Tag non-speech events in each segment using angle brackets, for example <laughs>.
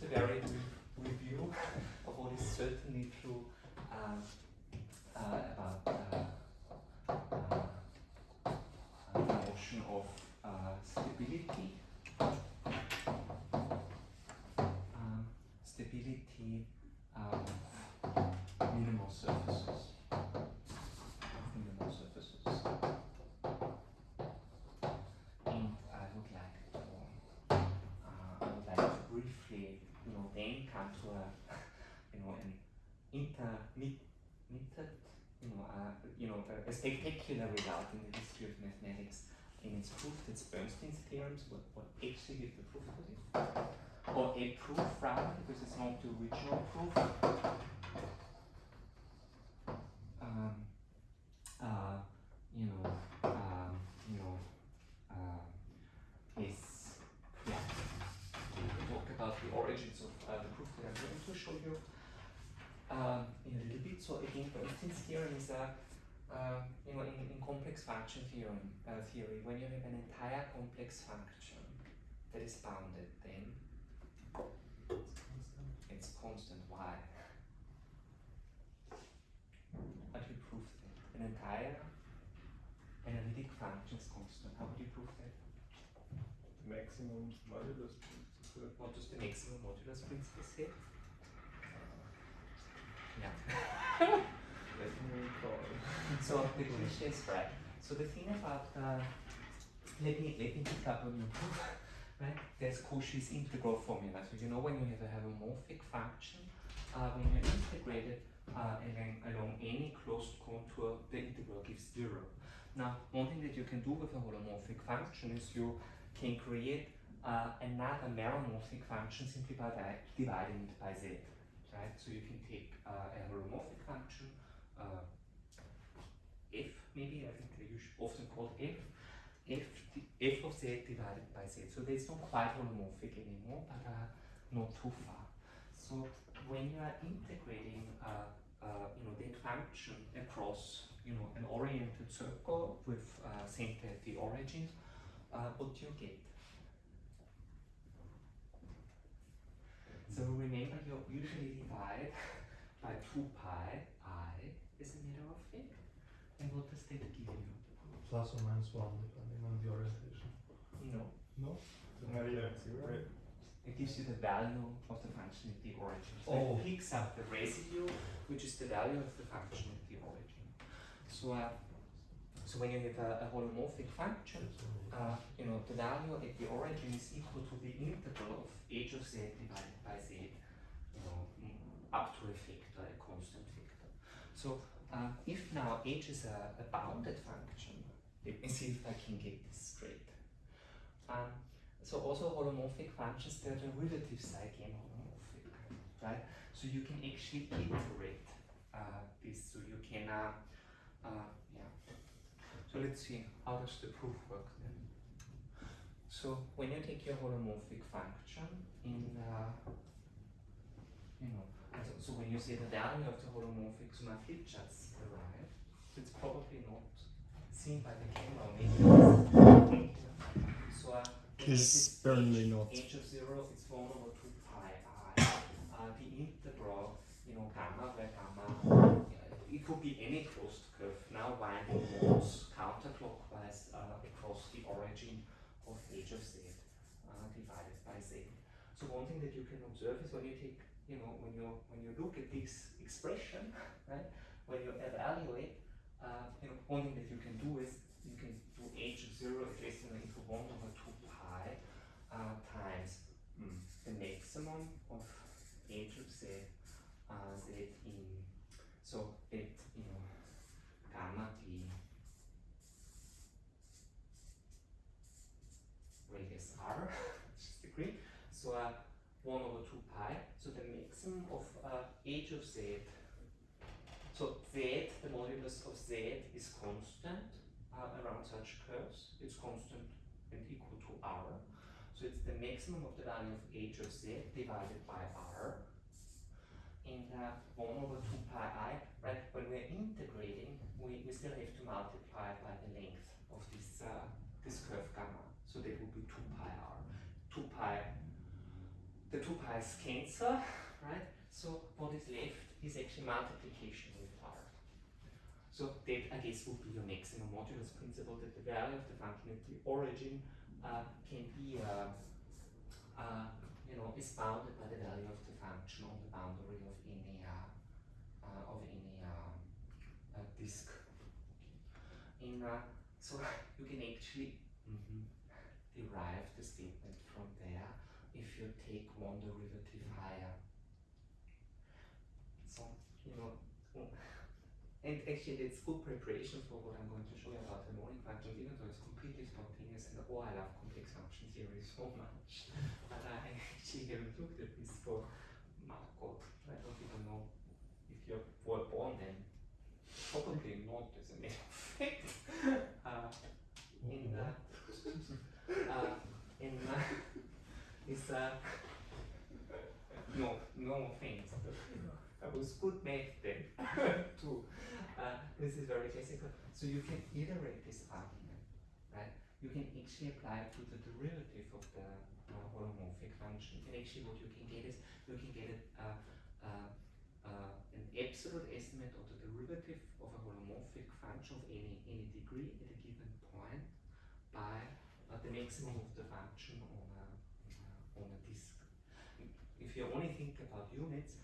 just a very brief review of what is certainly true um, uh, about uh, uh, the notion of uh, stability. Um, stability um, minimal surfaces. Minimal surfaces. And I would like to uh, I would like to briefly, you know, then come to a, you know, an intermittent, you know, you know, a, spectacular result in the history of mathematics, in it's proof that's Bernstein's theorems, what, actually is the proof for this, or a proof rather, because it's not the original proof. Um, uh, you know, um, you know, uh, is yeah. We talk about the origins of uh, the proof that I'm going to show you um, in a little bit. So again, Bernstein's theorem is a uh, you know, in, in complex function theorem, uh, theory, when you have an entire complex function that is bounded, then it's constant. Why? How do you prove that? An entire analytic function is constant. How would you prove that? The maximum modulus principle. What does the maximum modulus principle say? Yeah. Let me recall. So the cliche is right. So the thing about the let me let me pick up on your proof, <laughs> right? There's Cauchy's integral formula. So you know when you have a holomorphic function, uh, when you integrate it uh, along, along any closed contour, the integral gives zero. Now, one thing that you can do with a holomorphic function is you can create uh, another meromorphic function simply by di- dividing it by z, right? So you can take uh, a holomorphic function, uh, maybe, I think they usually often called f, f, f of z divided by z. So not quite holomorphic anymore, but uh, not too far. So when you are integrating uh, uh, you know, that function across you know, an oriented circle with uh, center at the origin, uh, what do you get? So remember, you usually divide <laughs> by 2 pi i as a matter of fact. And what does that give you? Plus or minus one, depending on the orientation. No. No? No, yeah, right. It gives you the value of the function at the origin. So Oh. it picks up the residue, which is the value of the function at the origin. So, uh, so when you have a, a holomorphic function, uh, you know, the value at the origin is equal to the integral of h of z divided by z, you know, mm, up to a factor, a constant factor. So uh, if now h is a, a bounded function, let me see if I can get this straight. Um, so also holomorphic functions, their derivatives are again holomorphic, right? So you can actually iterate uh, this, so you can, uh, uh, yeah. So let's see, how does the proof work then? So when you take your holomorphic function in, uh, you know, so, so when you say the value of the holomorphic, so my flip charts arrive, it's probably not seen by the camera, maybe. So uh, Is apparently not. h of zero is one over two pi i. Uh, the integral, you know, gamma where gamma, uh, it could be any closed curve now winding modes counterclockwise uh, across the origin of h of z uh, divided by z. So one thing that you can observe is when you take, you know, when you when you look at this expression, <laughs> right, when you evaluate, uh, you know, one thing that you can do is you can do h of zero than or equal one over two pi uh, times mm, the maximum of h of z uh, z in so that you know gamma d radius r, <laughs> degree. So uh, 1 over 2 pi. So the maximum of uh, h of z. So z, the modulus of z is constant uh, around such curves. It's constant and equal to r. So it's the maximum of the value of h of z divided by r. And uh, 1 over 2 pi i, right? When we're integrating, we, we still have to multiply by the length of this, uh, this curve gamma. So that would be 2 pi r. 2 pi the two pi's cancel, right? So what is left is actually multiplication with r. So that I guess would be your maximum modulus principle that the value of the function at the origin uh, can be uh, uh, you know is bounded by the value of the function on the boundary of any uh, uh, of any um, uh, disk. Uh, so <laughs> you can actually mhm, derive the statement from there if you take one derivative higher. So you know, oh, and actually it's good preparation for what I'm going to show you about harmonic functions, even though it's completely spontaneous and oh I love complex function theory so <laughs> much. But I actually haven't looked at this for my God, I don't even know if you were born then. Probably not as a matter of fact. <laughs> Uh, in uh, <laughs> uh, in uh, is uh, no no offense. I was good math then too. Uh, this is very classical. So you can iterate this argument, right? You can actually apply it to the derivative of the uh, holomorphic function. And actually, what you can get is you can get uh, an absolute estimate of the derivative of a holomorphic function of any any degree at a given point by uh, the maximum of the function on a on a disk. If you only think about units,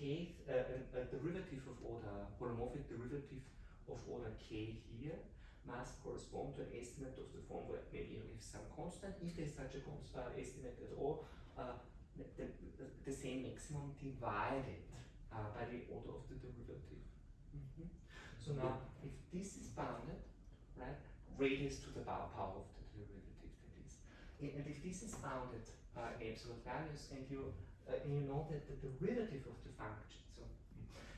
k uh, a, a derivative of order holomorphic derivative of order k here must correspond to an estimate of the form where maybe you have some constant. If there's such a constant estimate at all, uh, the, the, the- same maximum divided uh, by the order of the derivative. Mhm. So now, if this is bounded, right, radius to the power, power of the derivative that is. And if this is bounded uh, in absolute values, and you uh, you know that the derivative of the function, so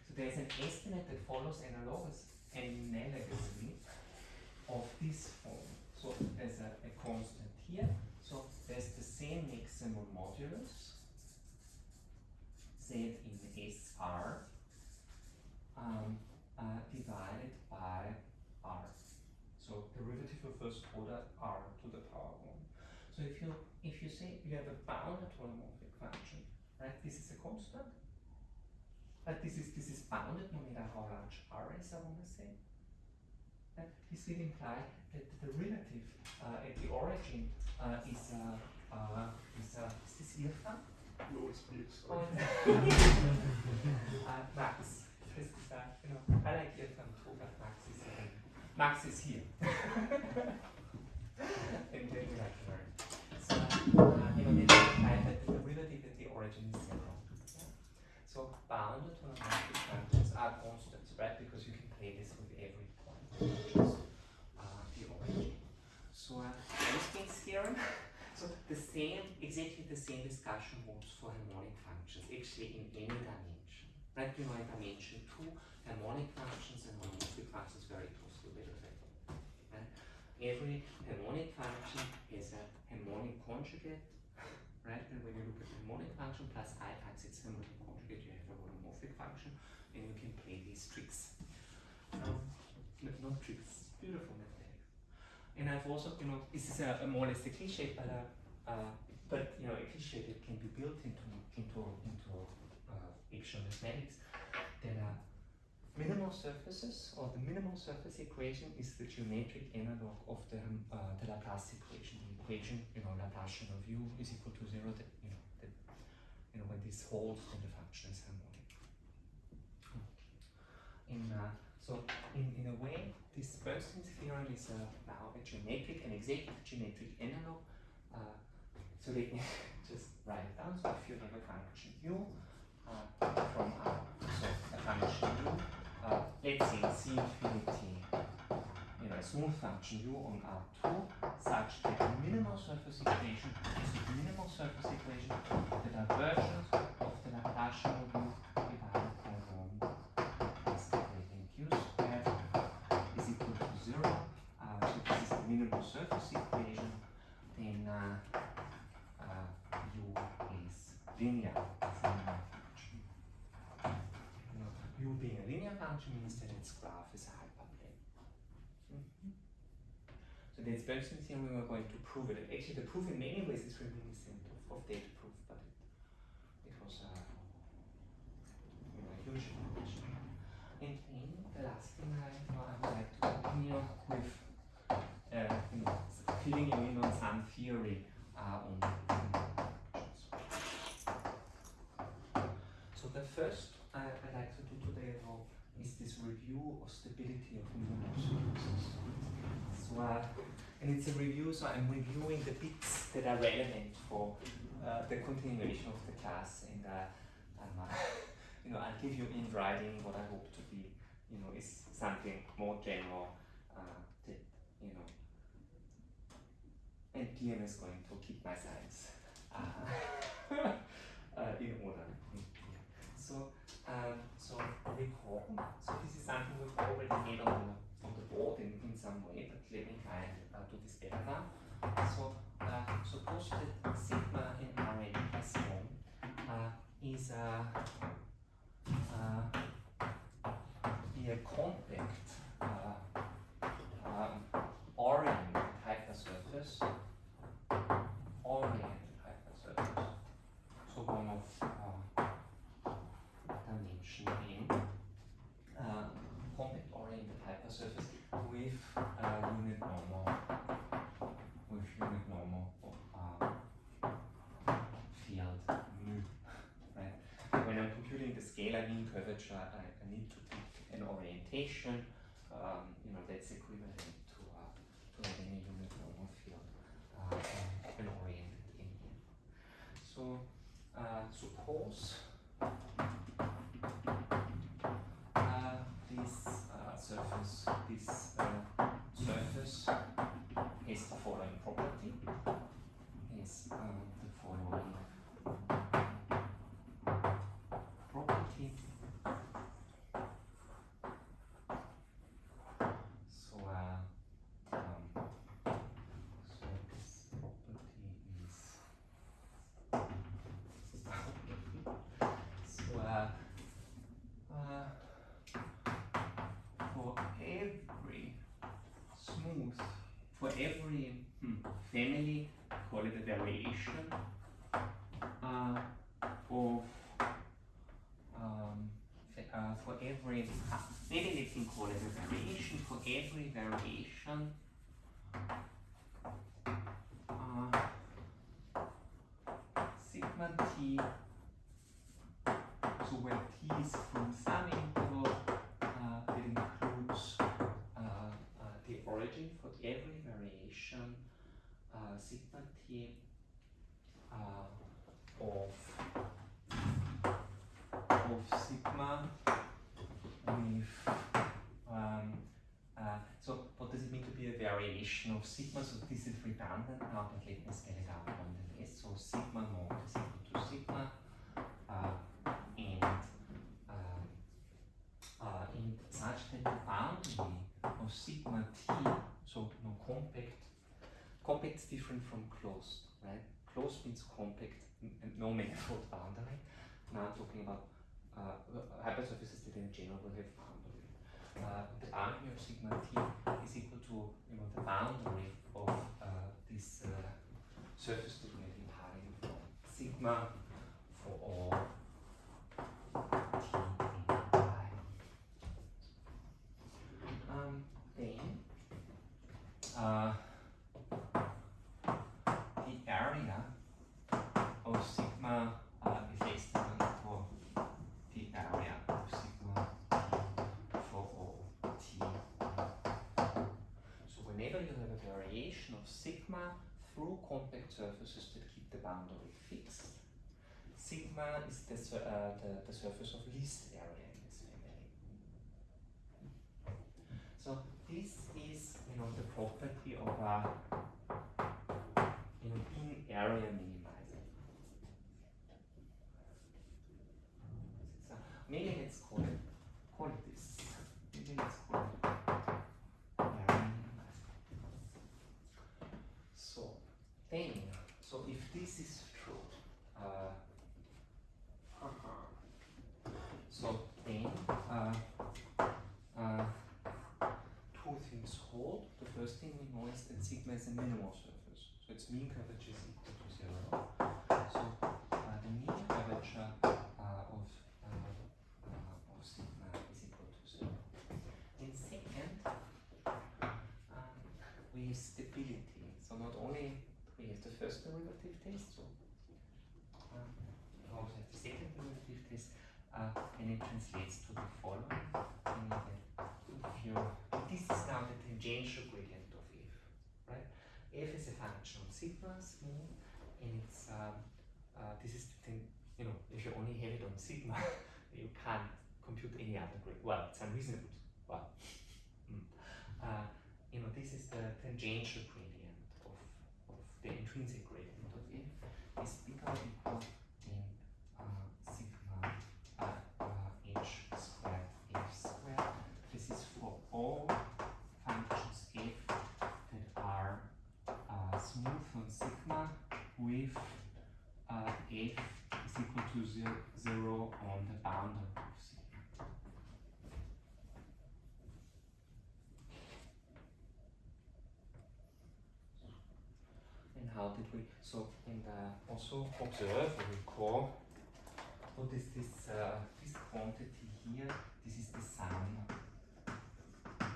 so there's an estimate that follows analogous analogously of this form. So there's a, a constant here. So there's the same maximum modulus Z in SR um, uh, divided by R. So derivative of first order R to the power one. So if you if you say you have a bounded holomorphic function, right? This is a constant. But this is this is bounded no matter how large R is, I want to say. And this will imply that the derivative uh, at the origin uh, is uh, uh, is uh, is this Irfan? Los geht's. Or uh, Max. Das ist, uh, you know, I like Irfan too, but Max is uh, Max is here. <laughs> and then we like to learn. So, uh, you know, this implies that the derivative at the origin is zero. Yeah? So bounded holomorphic functions are constants, right? Because you can play this with every point, not just uh, the origin. So uh, Einstein's theorem. So the same, exactly the same discussion holds for harmonic functions, actually in any dimension. Right? You know, in dimension two, harmonic functions and holomorphic functions very closely related. Right? Every harmonic function has a harmonic conjugate, right? And when you look at the harmonic function plus i times its harmonic conjugate, you have a holomorphic function, and you can play these tricks. Um, no- not tricks, beautiful mathematics. And I've also, you know, this is a, a more or less a cliche, but uh, but you know, a cliche can be built into into into uh, actual mathematics. That uh, minimal surfaces or the minimal surface equation is the geometric analog of the um, uh, the Laplace equation. The equation, you know, Laplacian of u is equal to zero. That you know, that you know, when this holds, then the function is harmonic. In uh, so in, in a way, this Bernstein's theorem is uh, now a geometric, an exact geometric analog. Uh, so let me just write it down. So if you have a function u uh, from R, so a function u, uh, let's say c infinity, you know, a smooth function u on R2, such that the minimal surface equation is the minimal surface equation, the divergence of the Laplacian u divided by 1 is equating q squared is equal to zero. Uh, so this is the minimal surface equation. Then uh, uh, linear you u being a linear function means that its graph is a hyperplane so the expansion theorem we were going to prove it. Actually the proof in many ways is reminiscent of, of data proof but it, it was uh, a, a huge invention and the last thing I, I would like to continue with first I, I'd like to do today is this review of stability of neural surfaces. So, uh, and it's a review, so I'm reviewing the bits that are relevant for uh, the continuation of the class, and uh, uh, <laughs> you know, I'll give you in writing what I hope to be, you know, is something more general uh, that, you know, and DM is going to keep my science uh, <laughs> uh, in order. So, um, so recall. So this is something we've already made on the, on the board in, in some way, but let me try and uh, do this better now. So uh, suppose that sigma in Rn plus 1 uh, is a, uh, be a compact uh, um, oriented hypersurface, oriented hypersurface. So one of uh, dimension n, uh, compact oriented hypersurface with uh, unit normal, with unit normal uh, field mu, right? When I'm the curvature, I, I need to pick an orientation, um, you know, that's equivalent to, uh, to having a unit normal field, uh, an oriented n. So, uh, suppose uh, this uh, surface, this uh, surface has the following property. Is uh, the following property. So, uh, um, so this property is. So, uh, uh, for every smooth, for every hmm, family, call it a variation uh, of, um, uh, for every, uh, maybe we can call it a variation, for every variation, be of sigma? So this is redundant now, but let me spell it out nonetheless. So sigma naught is equal to sigma uh, and um, uh, and such that the boundary of sigma t, so no compact, compact is different from closed, right? Closed means compact, no manifold boundary. Now I'm talking about uh, hypersurfaces that in general will have boundary. Uh, the boundary of sigma t is equal to you know the boundary of uh, this uh, surface we are from. Sigma for all um, then uh, the area of sigma uh, is less than or equal the area of sigma t for all t. So whenever you have a variation of sigma through compact surfaces that keep the boundary fixed, sigma is the, uh, the, the surface of least area in this family. So this is, you know, the property of a, you know, in area minimizer. So maybe let's call it, call it this. Maybe let's call it area minimizer. So then, so if this is true, uh, so then, uh, uh, two things hold. The first thing we know is that sigma is a minimal surface, so its mean curvature is equal to zero. So uh, the mean curvature uh, of uh, of sigma is equal to zero. And second, we have stability. So not only we have the first derivative test, so we also have the second derivative test. And it translates to the following. If you, this is now the tangential gradient of f, right? F is a function of sigma smooth, and it's um, uh, this is the thing. You know, if you only have it on sigma, <laughs> you can't compute any other grade. Well, it's unreasonable. Well, <laughs> mm. uh, you know, this is the tangential gradient of, of the intrinsic gradient of f is bigger equal than uh, sigma uh, uh, h squared f squared. This is for all with uh, f is equal to zero, on the boundary of sigma. And how did we, so, and uh, also observe recall, what is this, uh, this quantity here? This is the sum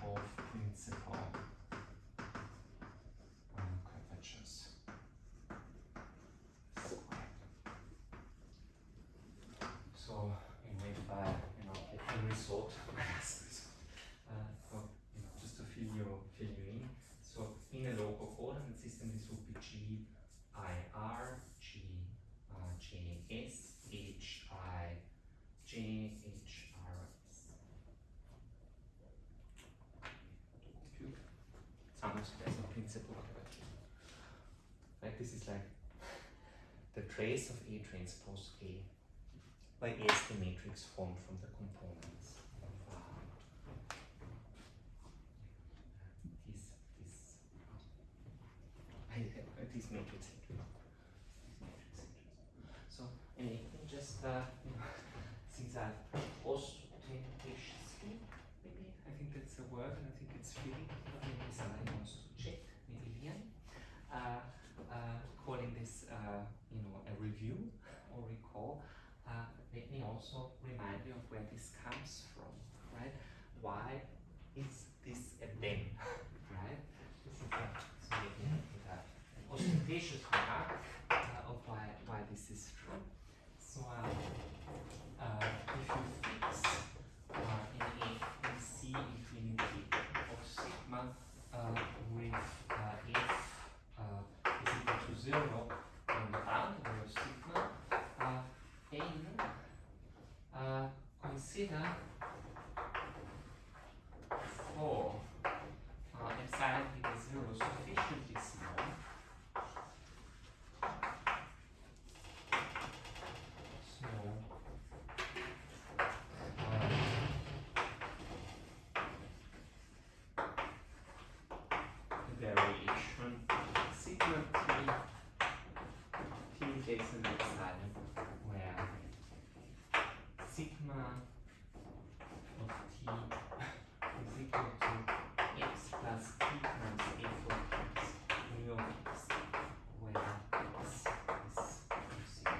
of principal um, curvatures squared. So, you know, if I, you know, I can uh, you know, just to fill you, fill you in. So, in a local coordinate system, this would be G I R, G uh, J S, H I J H R S. Of squares of principal curvature. Right, this is like the trace of A transpose A by A is the matrix formed from the components of uh, this this I, uh, this matrix entry. This matrix entries. So and you can just uh, you know, since I've ostentatious maybe I think that's a word and I think it's fitting. Maybe somebody wants to check, maybe Lian. Uh, uh, calling this uh, you know a review or recall. Uh, let me also remind you of where this comes from, right? Why is this a then, <laughs> right? This is a, so let me put a, ostentatious remark uh, of why, why this is true. So um, uh, if you fix uh, in A in C infinity of sigma uh, with uh, f uh, is equal to zero on the boundary of sigma, uh, then uh, consider for uh, epsilon equals zero sufficiently small. Takes an epsilon where? Sigma of t is equal to x plus t times f of x mu of x where x is zero.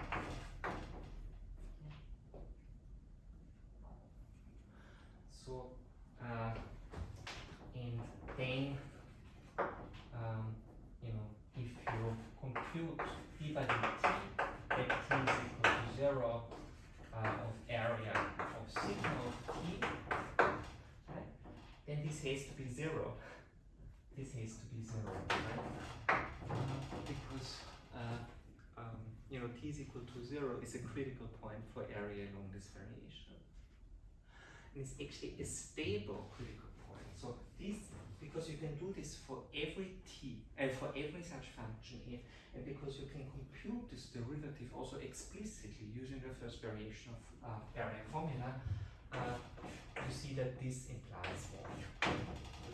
So uh, and then um, you know if you compute d by dt t is equal to zero uh, of area of sigma of t, right? Then this has to be zero. This has to be zero, right? Uh, because uh, um, you know t is equal to zero is a critical point for area along this variation. And it's actually a stable critical point. So this because you can do this for every t and for every such function f, and because you can compute this derivative also explicitly using the first variation of uh, area formula, uh, you see that this implies what?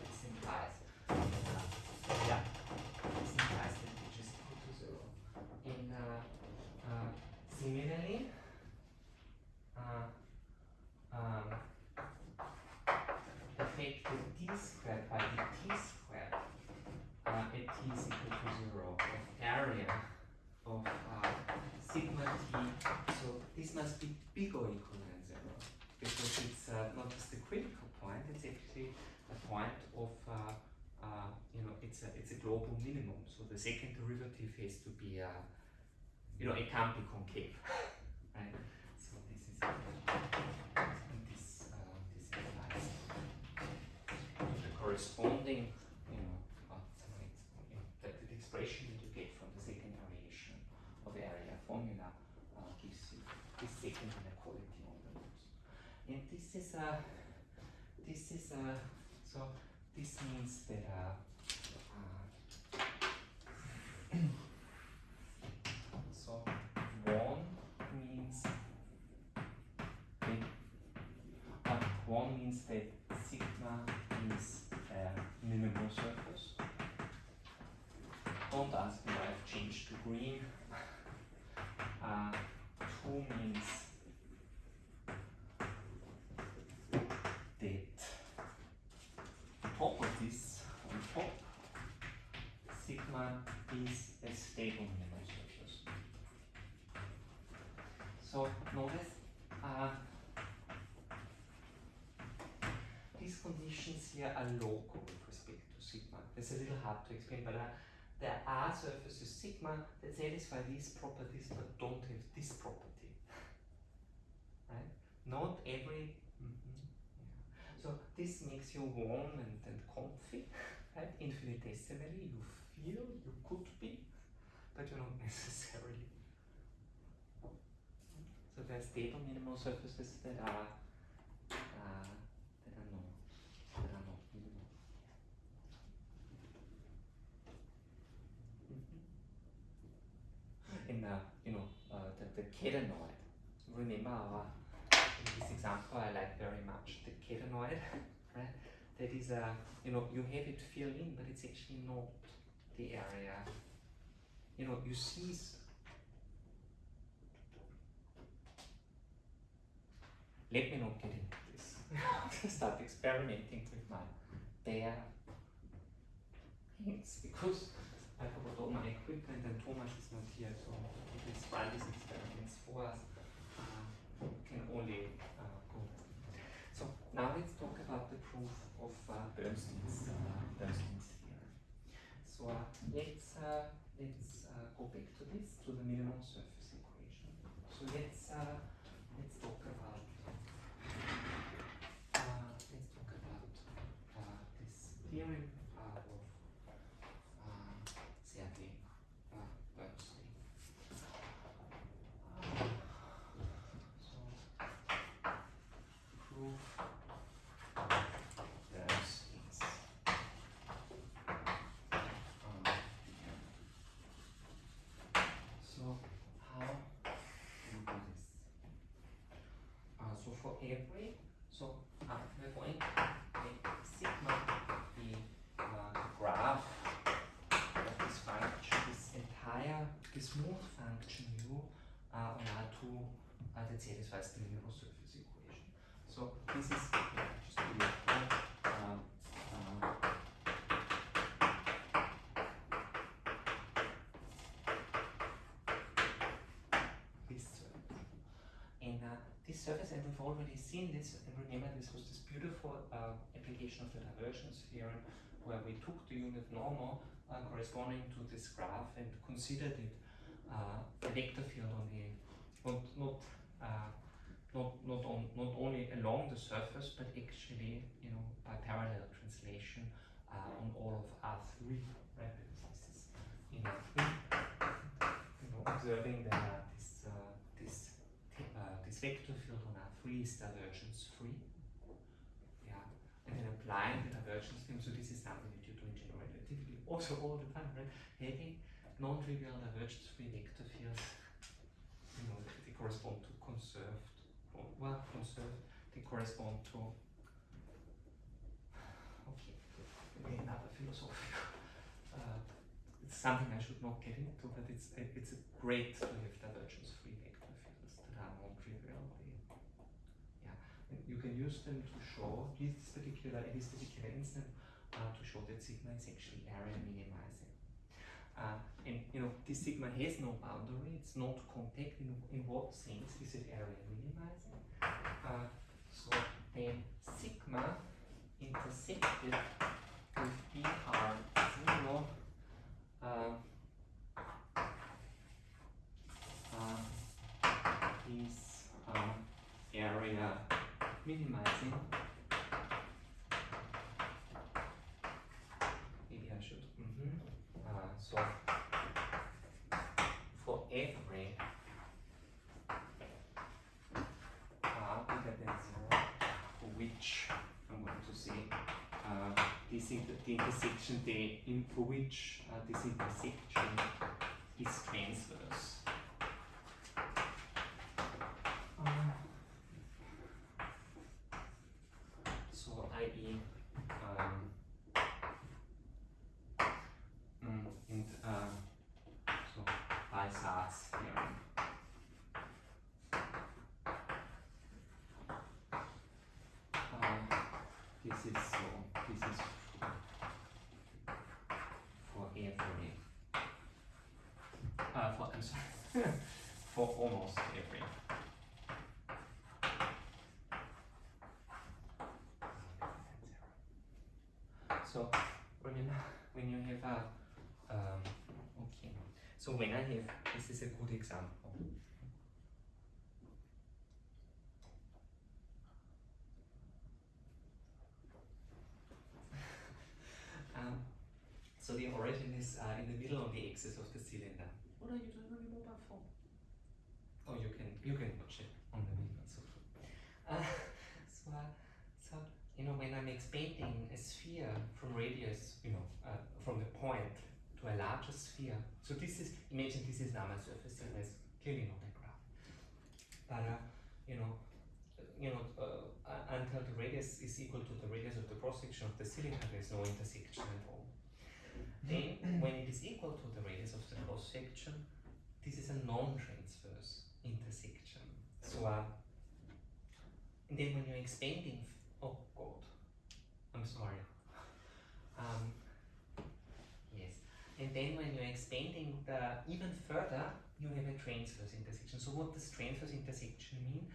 This implies, uh, yeah, this implies that h is equal to zero. And uh, uh, similarly, uh, um, the fact that d by dt squared uh, at t is equal to zero of area of uh, sigma t, so this must be big or equal than zero because it's uh, not just the critical point, it's actually a point of uh, uh, you know it's a it's a global minimum. So the second derivative has to be uh, you know it can't be concave, <laughs> right? So this is. Corresponding, you know, uh, the, the expression that you get from the second variation of area formula uh, gives you this second inequality on the roots. And this is a, this is a, so this means that uh, uh, <clears throat> so one means that uh, one means that minimal surface. Don't ask me why I've changed to green. <laughs> Uh, two means that top of this, on top, sigma is a stable minimal surface. So notice uh, these conditions here are local sigma. It's a little hard to explain, but uh, there are surfaces sigma that satisfy these properties but don't have this property. <laughs> right? Not every. mhm, yeah. So this makes you warm and, and comfy, <laughs> right? Infinitesimally, you feel you could be, but you're not <laughs> necessarily. So there are stable minimal surfaces that are uh, that are not that are not minimal. In you know uh, the the catenoid. Remember our in this example I like very much the catenoid, <laughs> right? That is a you know you have it filled in, but it's actually not the area. You know you see. Let me not get into this. <laughs> Start experimenting with my bare hands because I forgot all my equipment and Thomas is not here, so will run these experiments for us. Uh, can only uh, go. So now let's talk about the proof of uh, Bernstein's uh, Bernstein's theorem. So uh, let's uh, let's uh, go back to this to the minimum surface equation. So let's uh, let's talk about uh, let's talk about uh, this theorem uh, of uh, Sergei uh, Bernstein. Uh, so proof Bernstein's uh, theorem. So how do we do this? Uh, so for every, so uh, we're going make sigma the uh, graph of this function, this entire, this smooth function u uh, on R2 uh, that satisfies the minimal surface equation. So this is yeah, just to be uh, uh, this surface. And uh, this surface, and we've already seen this, and remember this was this beautiful uh, application of the divergence theorem where we took the unit normal uh, corresponding to this graph and considered it uh, a vector field on the, not, not, uh, not, not, on, not only along the surface, but actually, you know, by parallel translation uh, on all of R3, right? Because this is in R3, you know, observing that uh, this, uh, this uh, this vector field on R3 is divergence free. Yeah, and then applying the divergence theorem. So this is something that you do in general relativity also all the time, right? Having non-trivial divergence free vector fields, you know, they correspond to conserved, well, conserved, they correspond to. Okay, another philosophical. Uh, it's something I should not get into, but it's it's a great to have divergence free vector fields that are non-trivial. They, yeah, and you can use them to show this particular this particular instance uh, to show that sigma is actually area minimizing. Uh, and you know this sigma has no boundary; it's not compact. In, in what sense is it area minimizing? Uh, so then sigma intersected with minimizing. Maybe I should mm -hmm. uh, for every r bigger for which I'm going to say uh, this inter the intersection, the in for which uh, this intersection is transverse. This is so this is for every uh, for I'm sorry for almost every so remember when you have a um, okay. So when I have this is a good example Um, so the origin is uh, in the middle on the axis of the cylinder. What are you doing on your mobile phone? Oh, you can you can watch it on the video. So, uh, <laughs> so, uh, so you know when I'm expanding a sphere from radius, you know, uh, from the point to a larger sphere. So this is imagine this is now my surface area. It's clearly not a graph, but uh, you know you know, uh, until the radius is equal to the radius of the cross section of the cylinder, there is no intersection at all. Then, when it is equal to the radius of the cross section, this is a non-transverse intersection. So, uh, and then when you're expanding, oh God, I'm sorry. Um, yes, and then when you're expanding the even further, you have a transverse intersection. So, what does transverse intersection mean?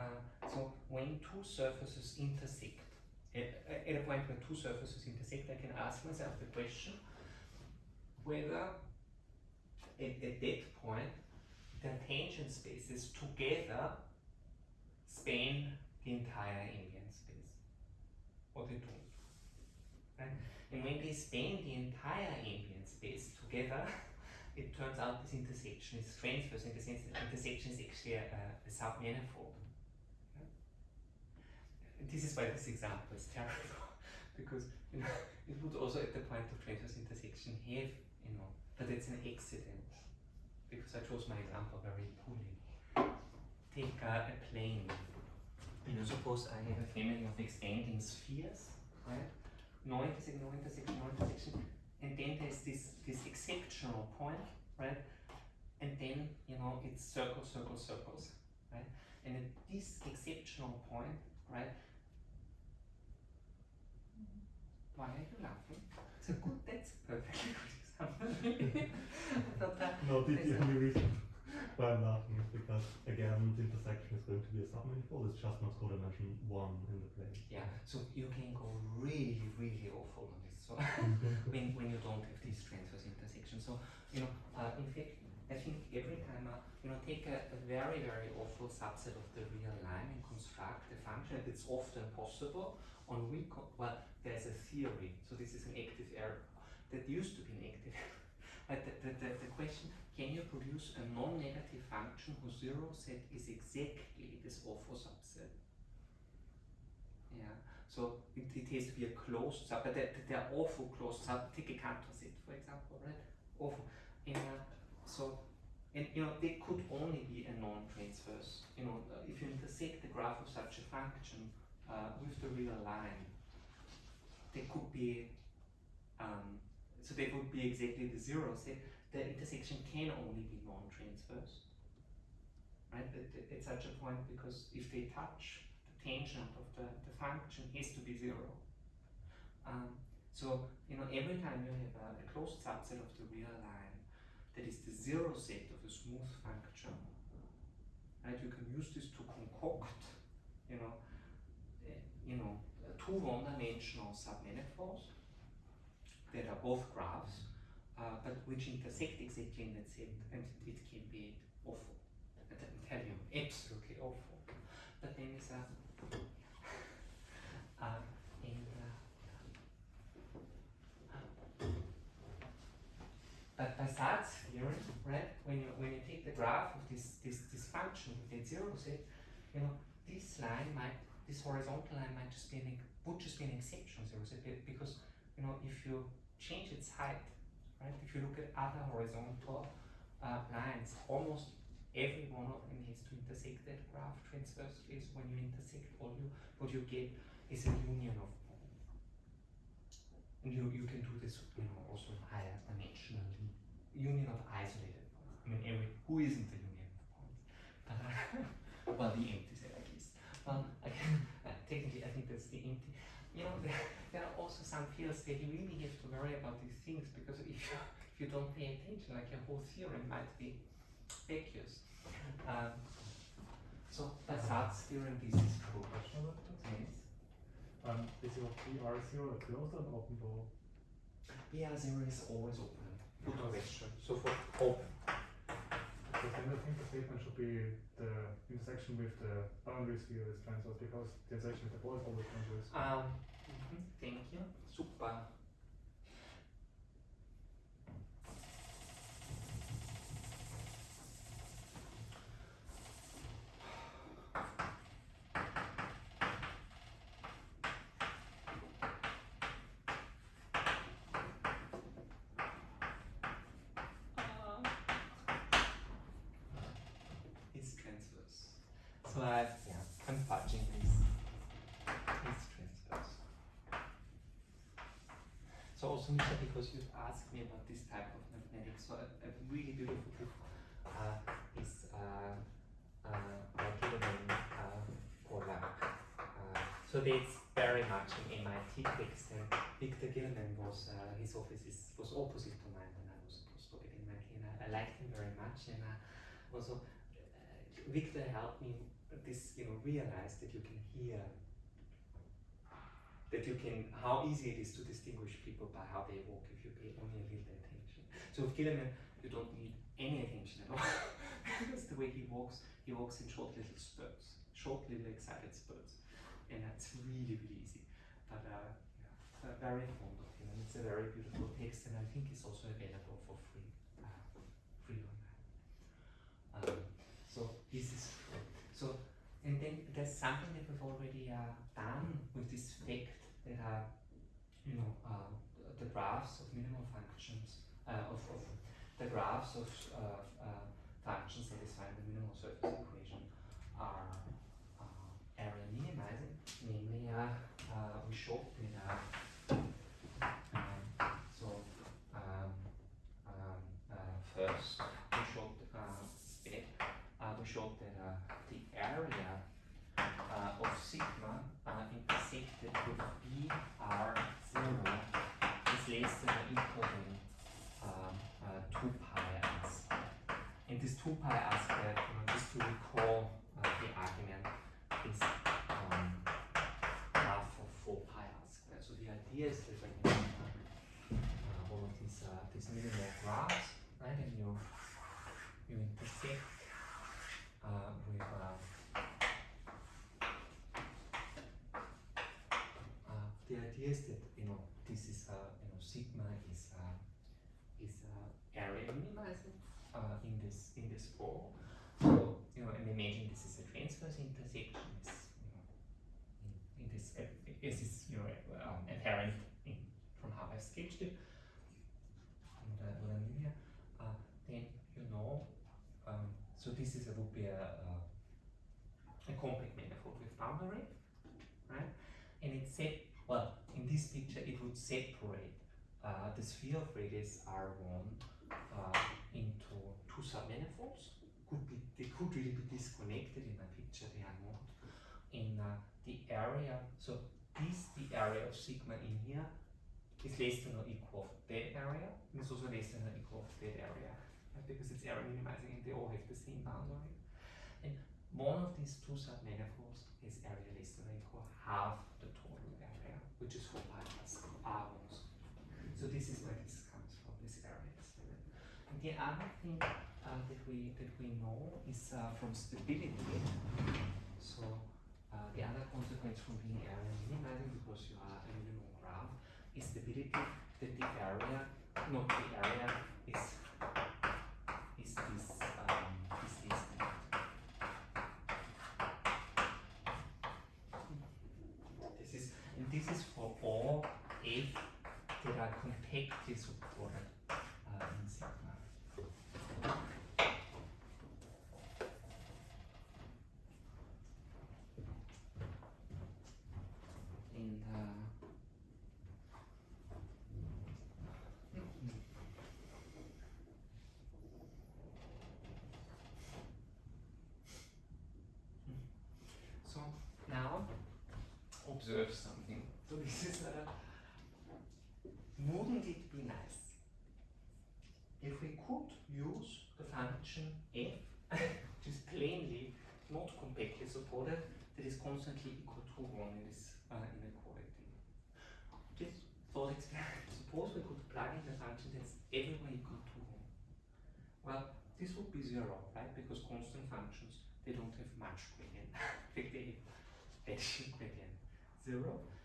Uh, so when two surfaces intersect, at, at a point where two surfaces intersect, I can ask myself the question whether at, at that point the tangent spaces together span the entire ambient space, or they don't. Right? And when they span the entire ambient space together, <laughs> it turns out this intersection is transverse in the sense that intersection is actually a, a submanifold this is why this example is terrible <laughs> because you know it would also at the point of transverse intersection have you know but it's an accident because I chose my example very poorly. Take a plane. You know, suppose I have a family of expanding spheres, right? No intersection, no intersection, no intersection, and then there's this this exceptional point, right? And then you know it's circles, circles, circles, right? And at this exceptional point, right? Why are you laughing? A good, that's perfectly <laughs> good example. I thought No, the, the only reason why I'm laughing is because again the intersection is going to be a submanifold. It's just not codimension one in the plane. yeah, so you can go really, really awful on this. So <laughs> when, when you don't have these transverse intersections. So, you know, uh, in fact, I think every time, uh, you know, take a, a very, very awful subset of the real line and construct a function, and it's often possible on recon, well, there's a theory, so this is an active error, that used to be negative. <laughs> But the, the, the, question, can you produce a non-negative function whose zero set is exactly this awful subset? Yeah, so it, it has to be a closed sub, but there, there are awful closed sub, take a Cantor set, for example, right? Awful. And uh, so, and you know, they could only be a non-transverse. You know, if you intersect the graph of such a function uh, with the real line, they could be, um, so they would be exactly the zero set. The intersection can only be non-transverse, right? At, at- such a point, because if they touch, the tangent of the, the function has to be zero. Um, so, you know, every time you have a, a closed subset of the real line that is the zero set of a smooth function, right, you can use this to concoct, you know, eh, you know, two one-dimensional submanifolds that are both graphs, uh, but which intersect exactly in that set, and it can be awful. I can tell you, absolutely awful. But then is a <laughs> uh, and uh, but by Sard's theorem, right, when you when you take the graph of this this, this function that zero set, you know, this line might this horizontal line might just be an would just be an exceptional zero set because you know, if you change its height, right? If you look at other horizontal uh, lines, almost every one of them has to intersect that graph transversely. So when you intersect all you, what you get is a union of. And you, you can do this, you know, also in higher dimensional union of isolated points. I mean, every who isn't the union of points? But uh, <laughs> well, the empty set at least. Well, again, uh, technically, I think that's the empty. You know, there, <laughs> there are also some fields that you really have to worry about these things because if you, <laughs> if you don't pay attention, like your whole theorem might be vacuous. Um, so by Sard's theorem, this is true. Question about this? Yes. Um, is your PR0 a closed or open door? PR0 is always open. Good question. So for open. Because then I think the statement should be the intersection with the boundary sphere is transverse because the intersection with the ball is always transverse. Um, mhm, thank you. Super. It's transverse. So I, yeah, I'm fudging this. It's transverse. So also Misha, because you've asked me about this type of mathematics, so a, a really beautiful book uh, is uh, uh, by Guillemin uh. Uh, so that's very much an MIT text, and Victor Guillemin was uh, his office is, was opposite to mine when I was a postdoc at MIT, and I, I liked him very much, and also uh, Victor helped me this, you know, realize that you can hear that you can how easy it is to distinguish people by how they walk if you pay only a little attention. So with Guillemin, you don't need any attention at all. <laughs> because the way he walks, he walks in short little spurts, short little excited spurts, and that's really really easy. But uh, yeah, uh, very fond of him, and it's a very beautiful text, and I think it's also available for free, uh, free online. Um, so this is so, and then there's something that we've already uh, done with this fact that uh, you know uh, the graphs of minimal functions uh, of, of the graphs of uh, uh, functions satisfying the minimal surface equation are area minimizing, namely we showed that uh, um, so um, um, uh, first we showed uh, that uh, we showed that uh, the area uh, of sigma uh, intersected with B R zero is less than or equal um, uh, two pi r squared. And this two pi r squared, just to recall uh, the argument, is um, half of four pi r squared. So the idea is that when you have uh, uh, of these uh, these minimal graphs, right, and you you intersect uh, with uh, uh, the idea is that you know this is uh, you know sigma is uh, is uh, area minimizing uh, in this. So you know, and imagine this is a transverse intersection. Is you know in, in this uh, is this you know um, apparent in, from how I've sketched it. And uh, what I mean here, uh, then you know. Um, so this is a, would be a, a, a compact manifold with boundary, right? And it set well in this picture it would separate uh, the sphere of radius R1 uh, two submanifolds. Could be they could really be disconnected in my picture. They are not. In uh, the area, so this the area of sigma in here is less than or equal of that area, and it's also less than or equal of that area right, because it's area minimizing and they all have the same boundary. And one of these two submanifolds is area less than or equal half the total area, which is 4 pi plus r1. So this is where this comes from, this area. And the other thing uh, that we that we know is uh, from stability. So uh, the other consequence from being area minimizing because you are a minimal graph is stability that the area, not the area, is is this um, is this This is and this is for all f compactly supported uh, in sigma. And uh, So now observe something. So this is a wouldn't it be nice if we could use the function f, <laughs> which is plainly not compactly supported, that is constantly equal to 1 in this uh, inequality. Just thought experiment. Suppose we could plug in the function that's everywhere equal to 1. Well, this would be 0, right? Because constant functions, they don't have much gradient. In fact, <laughs> they addition gradient. 0,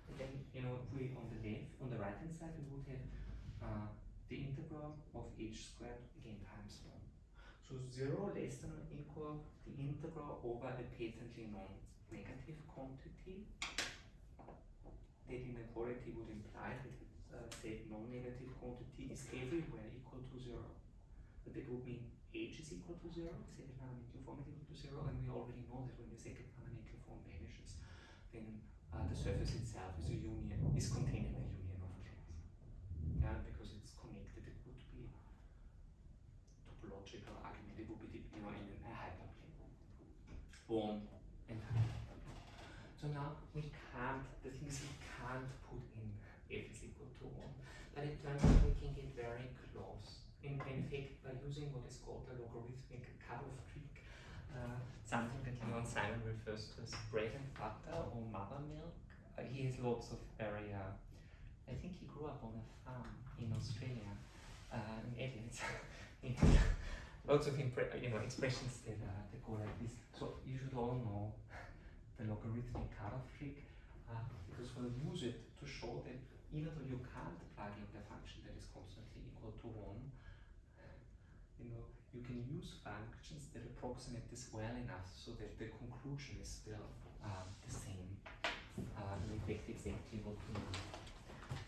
and then, you know, we on the left, on the right hand side, we would have uh, the integral of h squared again times 1. So 0 less than or equal the integral over a patently non-negative quantity. That inequality would imply that uh, say non-negative quantity is everywhere equal to 0. But that would mean h is equal to 0, second fundamental form is 0, and we already know that when the second fundamental form vanishes, then uh, the surface itself is a union, is containing a union of class. Yeah, because it's connected, it would be topological argument, it would be, you know, in a hyperplane. Born and hyperplane. So now we can't, the thing is we can't put in f is equal to 1, but it turns out we can get very close. In, in fact, by using what is called the logarithmic cutoff trick, uh, something that Leon Simon refers to as bread and butter or mother milk. Uh, he has lots of very, uh, I think he grew up on a farm in Australia, uh, in <laughs> Adelaide. Lots of you know, expressions that, uh, that go like this. So you should all know the logarithmic cutoff trick uh, because we'll use it to show that even though you can't plug in the function that is constantly equal to 1, you know, you can use functions that approximate this well enough so that the conclusion is still um, the same. Uh, in fact, exactly what we need.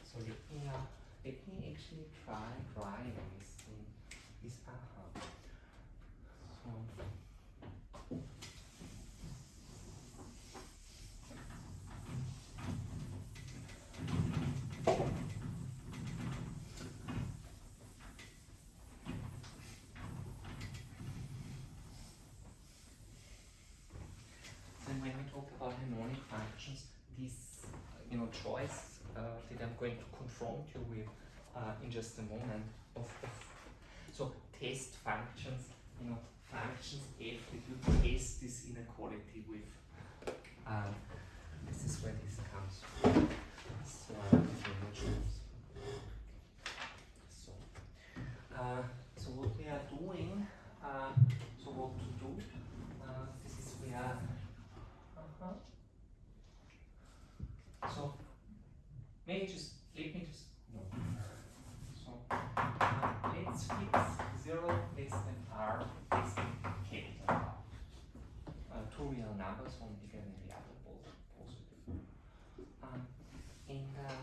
So let me, uh, let me actually try drawing this this aha. So, And when we talk about functions, this uh, you know choice uh, that I'm going to confront you with uh, in just a moment of, of so test functions, you know functions f that you test this inequality with. Um, this is where this comes from. So, uh, so, uh, so what we are doing, uh, so what to do, uh, this is where uh-huh. So maybe just let me just no. So uh, let's fix zero less than r less than capital R. Uh, two real numbers, one bigger than the other, both positive. Um, and uh,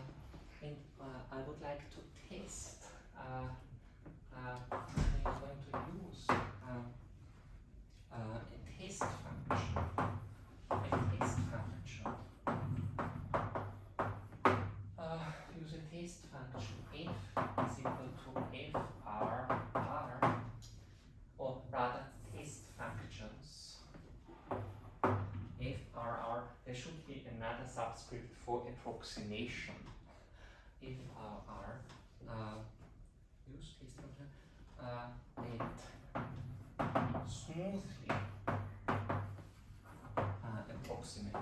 and uh, I would like to test. Uh, uh, I'm going to use um, uh, a test function a test function. Uh, use a test function f is equal to f r r, or rather test functions f r r. There should be another subscript for approximation. f r r. Uh, use test function. Uh, and smoothly uh, approximate.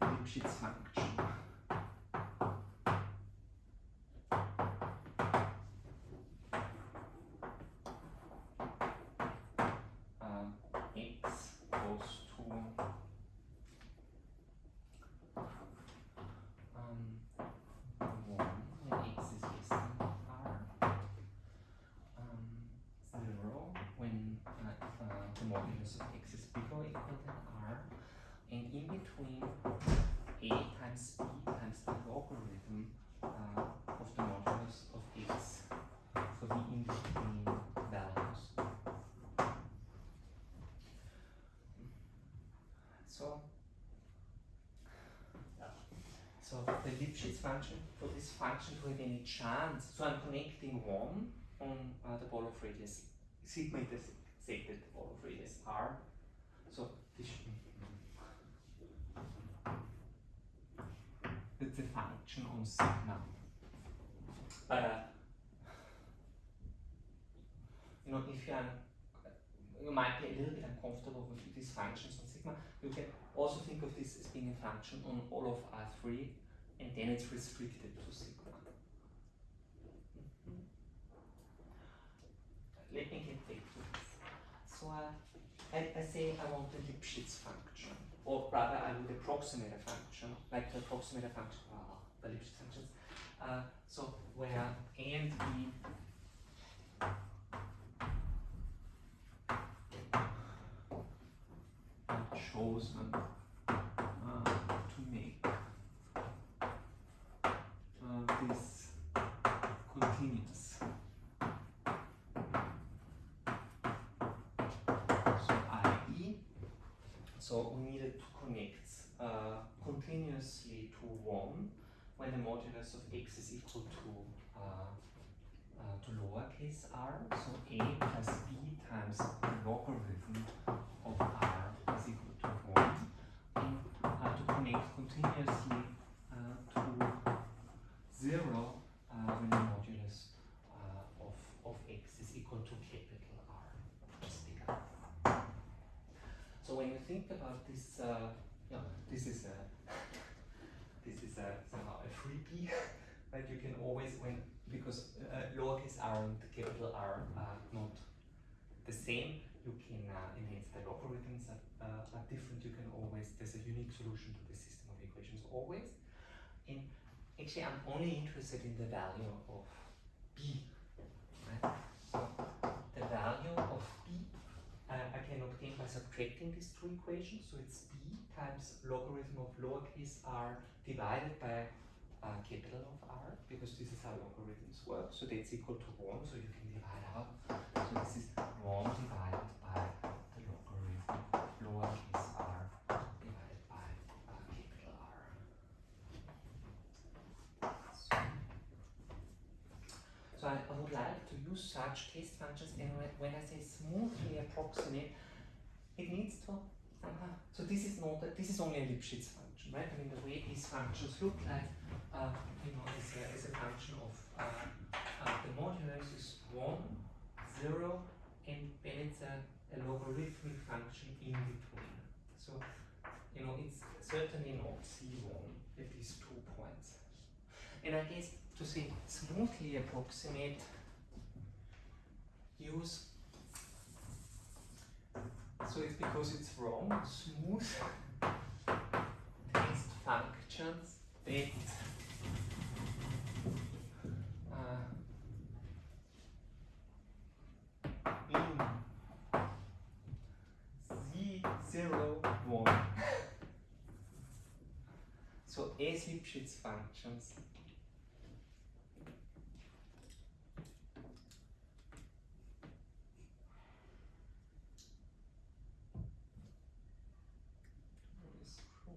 Lipschitz function. Um, x goes to um, 1 when x is less than r. Um, 0 when if, the modulus of x is bigger or equal than r. and in between a times b times the logarithm uh, of the modulus of x for the in between values. So, so the Lipschitz function, for this function to have any chance, so I'm connecting one on uh, the ball of radius sigma intersected r. So this it's a function on sigma. But uh, you know, if you are you might be a little bit uncomfortable with these functions on sigma, you can also think of this as being a function on all of R3 and then it's restricted to sigma. Mhm. Let me get back to this. So uh, I, I say I want a Lipschitz function, or rather I would approximate a function, like to approximate a function, uh, the Lipschitz functions. Uh, so where a and b are chosen uh, to make uh, this continuous. So i.e. So we needed to connect uh, continuously to 1 when the modulus of x is equal to uh, uh, to lowercase r. So a plus b times the logarithm of r is equal to 1. And uh, to connect continuously uh, to 0 uh, when the modulus uh, of, of x is equal to capital R. So when you think about this, uh, yeah, this is a <laughs> this is a somehow a freebie, <laughs> right? You can always when because uh, lowercase r and capital R are not the same. You can uh, and hence the logarithms are, uh, are different. You can always there's a unique solution to the system of equations always. And actually, I'm only interested in the value of b. Right? So the value of uh, I can obtain by subtracting these two equations. So it's b times logarithm of lowercase r divided by uh, capital of r, because this is how logarithms work. So that's equal to 1, so you can divide out. So this is 1 divided by the logarithm of lowercase r divided by uh, capital R. So, so I, I would like to use such test functions and when, I say smoothly approximate, it needs to uh so this is not this is only a Lipschitz function, right? I mean the way these functions look like, uh, you know, is a, a function of uh, uh, the modulus is one, zero, and then it's a, a logarithmic function in between. So you know it's certainly not C1 at these two points. And I guess to say smoothly approximate, use. So it's because it's wrong, smooth. Test functions. That uh, in. Z0, 1. <laughs> so as functions is true.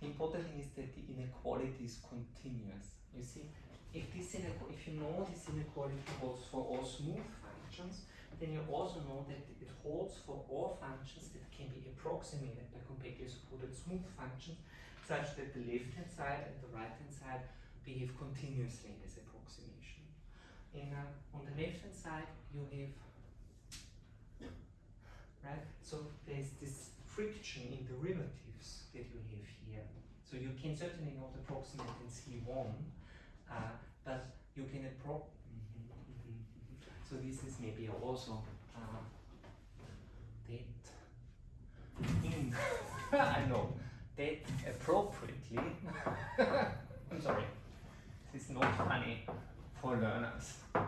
The important thing is that the inequality is continuous. You see, if this if you know this inequality holds for all smooth functions, then you also know that it holds for all functions that can be approximated by completely supported smooth functions, such that the left-hand side and the right-hand side behave continuously as approximation. And uh, on the left-hand side, you have right? So there's this friction in derivatives that you have here. So you can certainly not approximate in C1, uh, but you can appro. mhm, mhm, mhm. So this is maybe also uh, that in <laughs> I know that appropriately. <laughs> I'm sorry. This is not funny for learners. <laughs>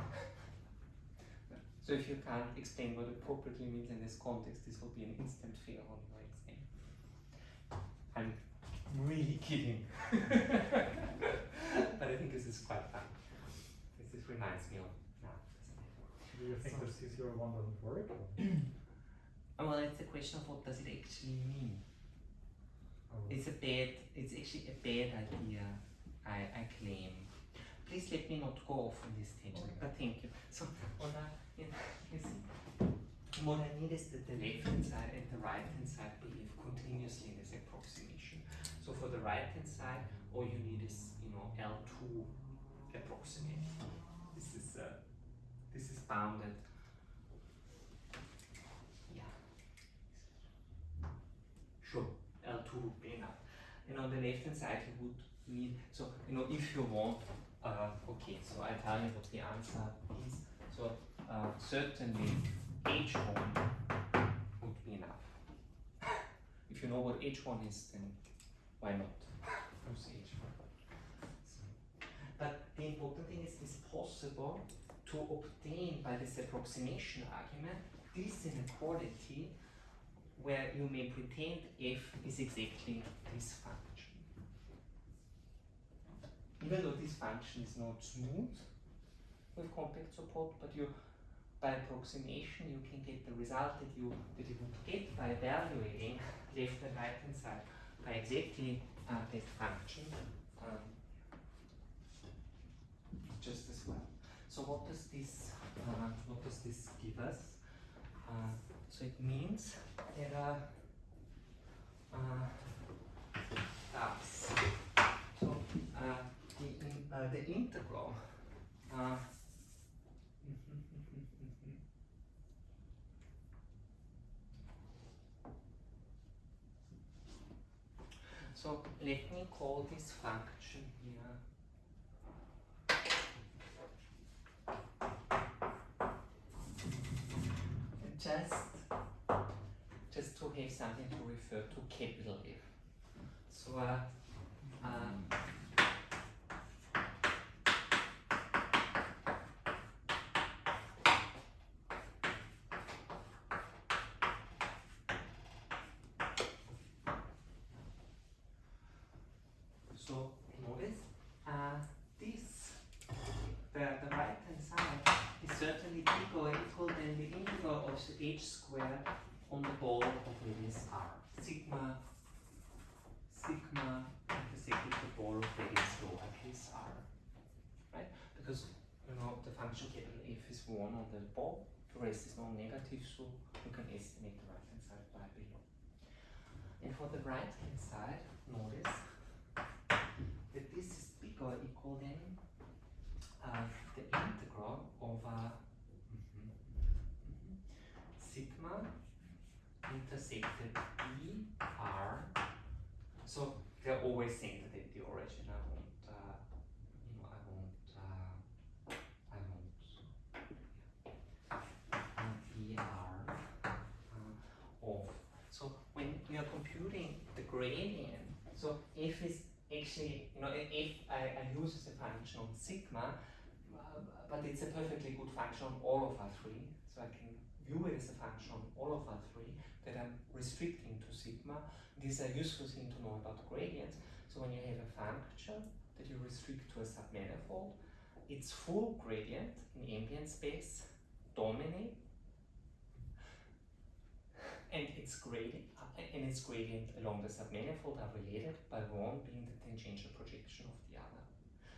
So if you can't explain what appropriately means in this context, this will be an instant fail on your exam. I'm really kidding. <laughs> but I think this is quite fun. This, this reminds me of now. Do you think So- the CCO one doesn't work? Oh, <clears throat> Well, it's a question of what does it actually mean. or- It's a bad, it's actually a bad idea, I, I claim. Please let me not go off on this tangent, Okay. but thank you. So, <laughs> what I, you, you see, what I need is that the left hand side and the right hand side behave continuously in this approximation. So for the right hand side, all you need is, you know, L2 approximate. This is, uh, this is bounded. Yeah. Sure, L2 would be enough. And on the left hand side, you would need, so, you know, if you want, uh, okay, so I tell you what the answer is. So, uh, certainly H1 would be enough. <laughs> if you know what H1 is, then why not use H1? So, but the important thing is it's possible to obtain by this approximation argument this inequality where you may pretend f is exactly this function. Even though this function is not smooth with compact support, but you by approximation you can get the result that you that you would get by evaluating left and right hand side by exactly uh, that function um, just as well. So what does this uh, what does this give us? Uh, so it means that uh, uh, so uh, the, in, uh, the integral uh, So let me call this function here just just to have something to refer to capital F. So uh, uh, so notice uh, this the, the right hand side is certainly bigger or equal than the integral of h squared on the ball of radius r. Sigma sigma intersected the ball of radius lowercase r. Right? Because you know the function capital F is one on the ball, the rest is non-negative, so you can estimate the right hand side by below. And for the right hand side, notice that this is bigger equal than uh, the integral over mhm, mhm, sigma intersected b r. So they're always centered at the origin. I won't, uh, you know, I won't, uh, I won't. Uh, b r uh, of. So when you're computing the gradient, so f is actually, you know, if I, I use as a function on sigma, uh, but it's a perfectly good function on all of R3, so I can view it as a function on all of R3 that I'm restricting to sigma. This is a useful thing to know about gradients. So when you have a function that you restrict to a submanifold, its full gradient in ambient space dominate and its gradient and its gradient along the submanifold are related by one being the tangential projection of the other.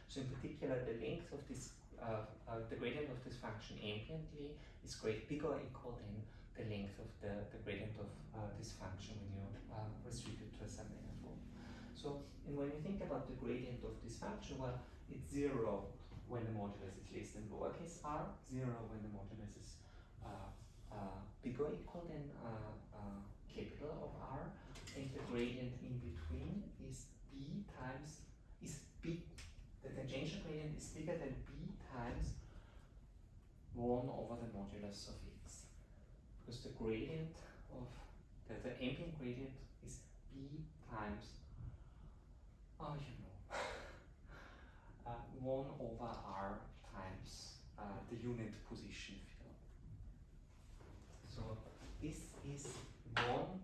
So in particular, the length of this, uh, uh, the gradient of this function ambiently is great bigger or equal than the length of the, the gradient of uh, this function when you uh, restrict it to a submanifold. So, and when you think about the gradient of this function, well, it's zero when the modulus is less than lowercase r, zero when the modulus is uh, uh, bigger or equal than uh, uh, capital of R, and the gradient in between is b times is b. The tangential gradient is bigger than b times one over the modulus of because the gradient of the, the ambient gradient is b times, oh, you know, <laughs> uh, 1 over r times uh, the unit position field. So this is 1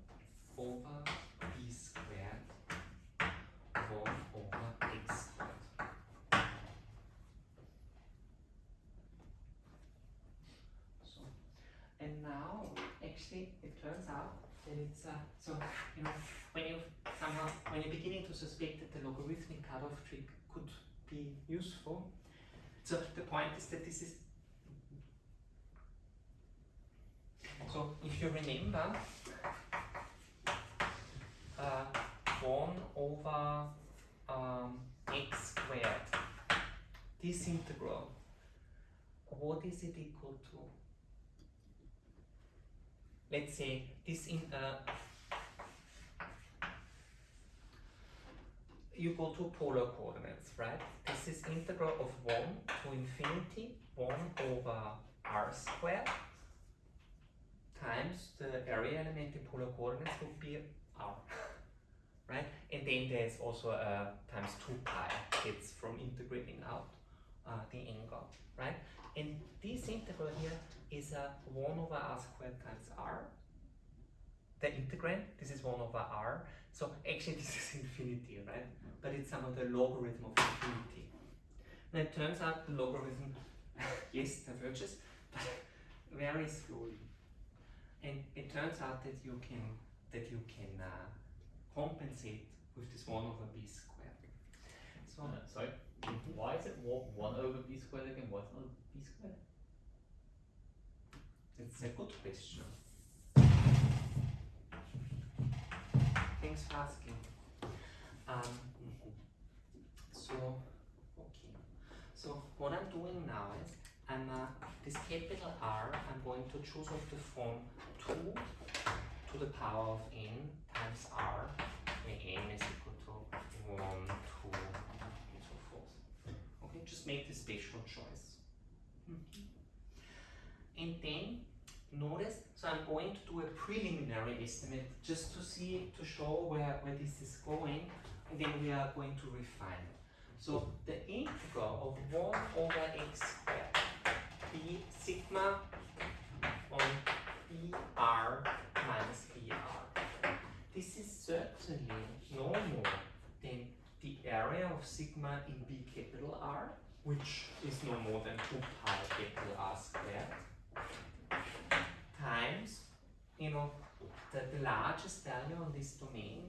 that it's uh, so you know when you somehow when you're beginning to suspect that the logarithmic cutoff trick could be useful. So the point is that this is so if you remember uh, 1 over um, x squared this integral what is it equal to let's say this in uh, you go to polar coordinates right? This is integral of 1 to infinity 1 over r squared times the area element in polar coordinates would be r <laughs> right? And then there's also a times 2 pi it's from integrating out uh, the angle right? And this integral here is a 1 over r squared times r. The integrand, this is 1 over r. So actually this is infinity, right? But it's some of the logarithm of infinity. Now it turns out the logarithm, <laughs> yes, diverges, but <laughs> very slowly. And it turns out that you can that you can uh, compensate with this 1 over b squared. So Uh, sorry, why is it 1 over b squared again? What's not b squared? It's a good question. Thanks for asking. Um, so, okay. So what I'm doing now is I'm uh, this capital R. I'm going to choose of the form two to the power of n times R, where n is equal to one, two, and so forth. Okay, just make the special choice. And then notice, so I'm going to do a preliminary estimate just to see, to show where, where this is going, and then we are going to refine it. So the integral of 1 over x squared, b sigma on br minus br. This is certainly no more than the area of sigma in b capital R, which is no more than 2 pi capital R squared times, you know, the, the largest value on this domain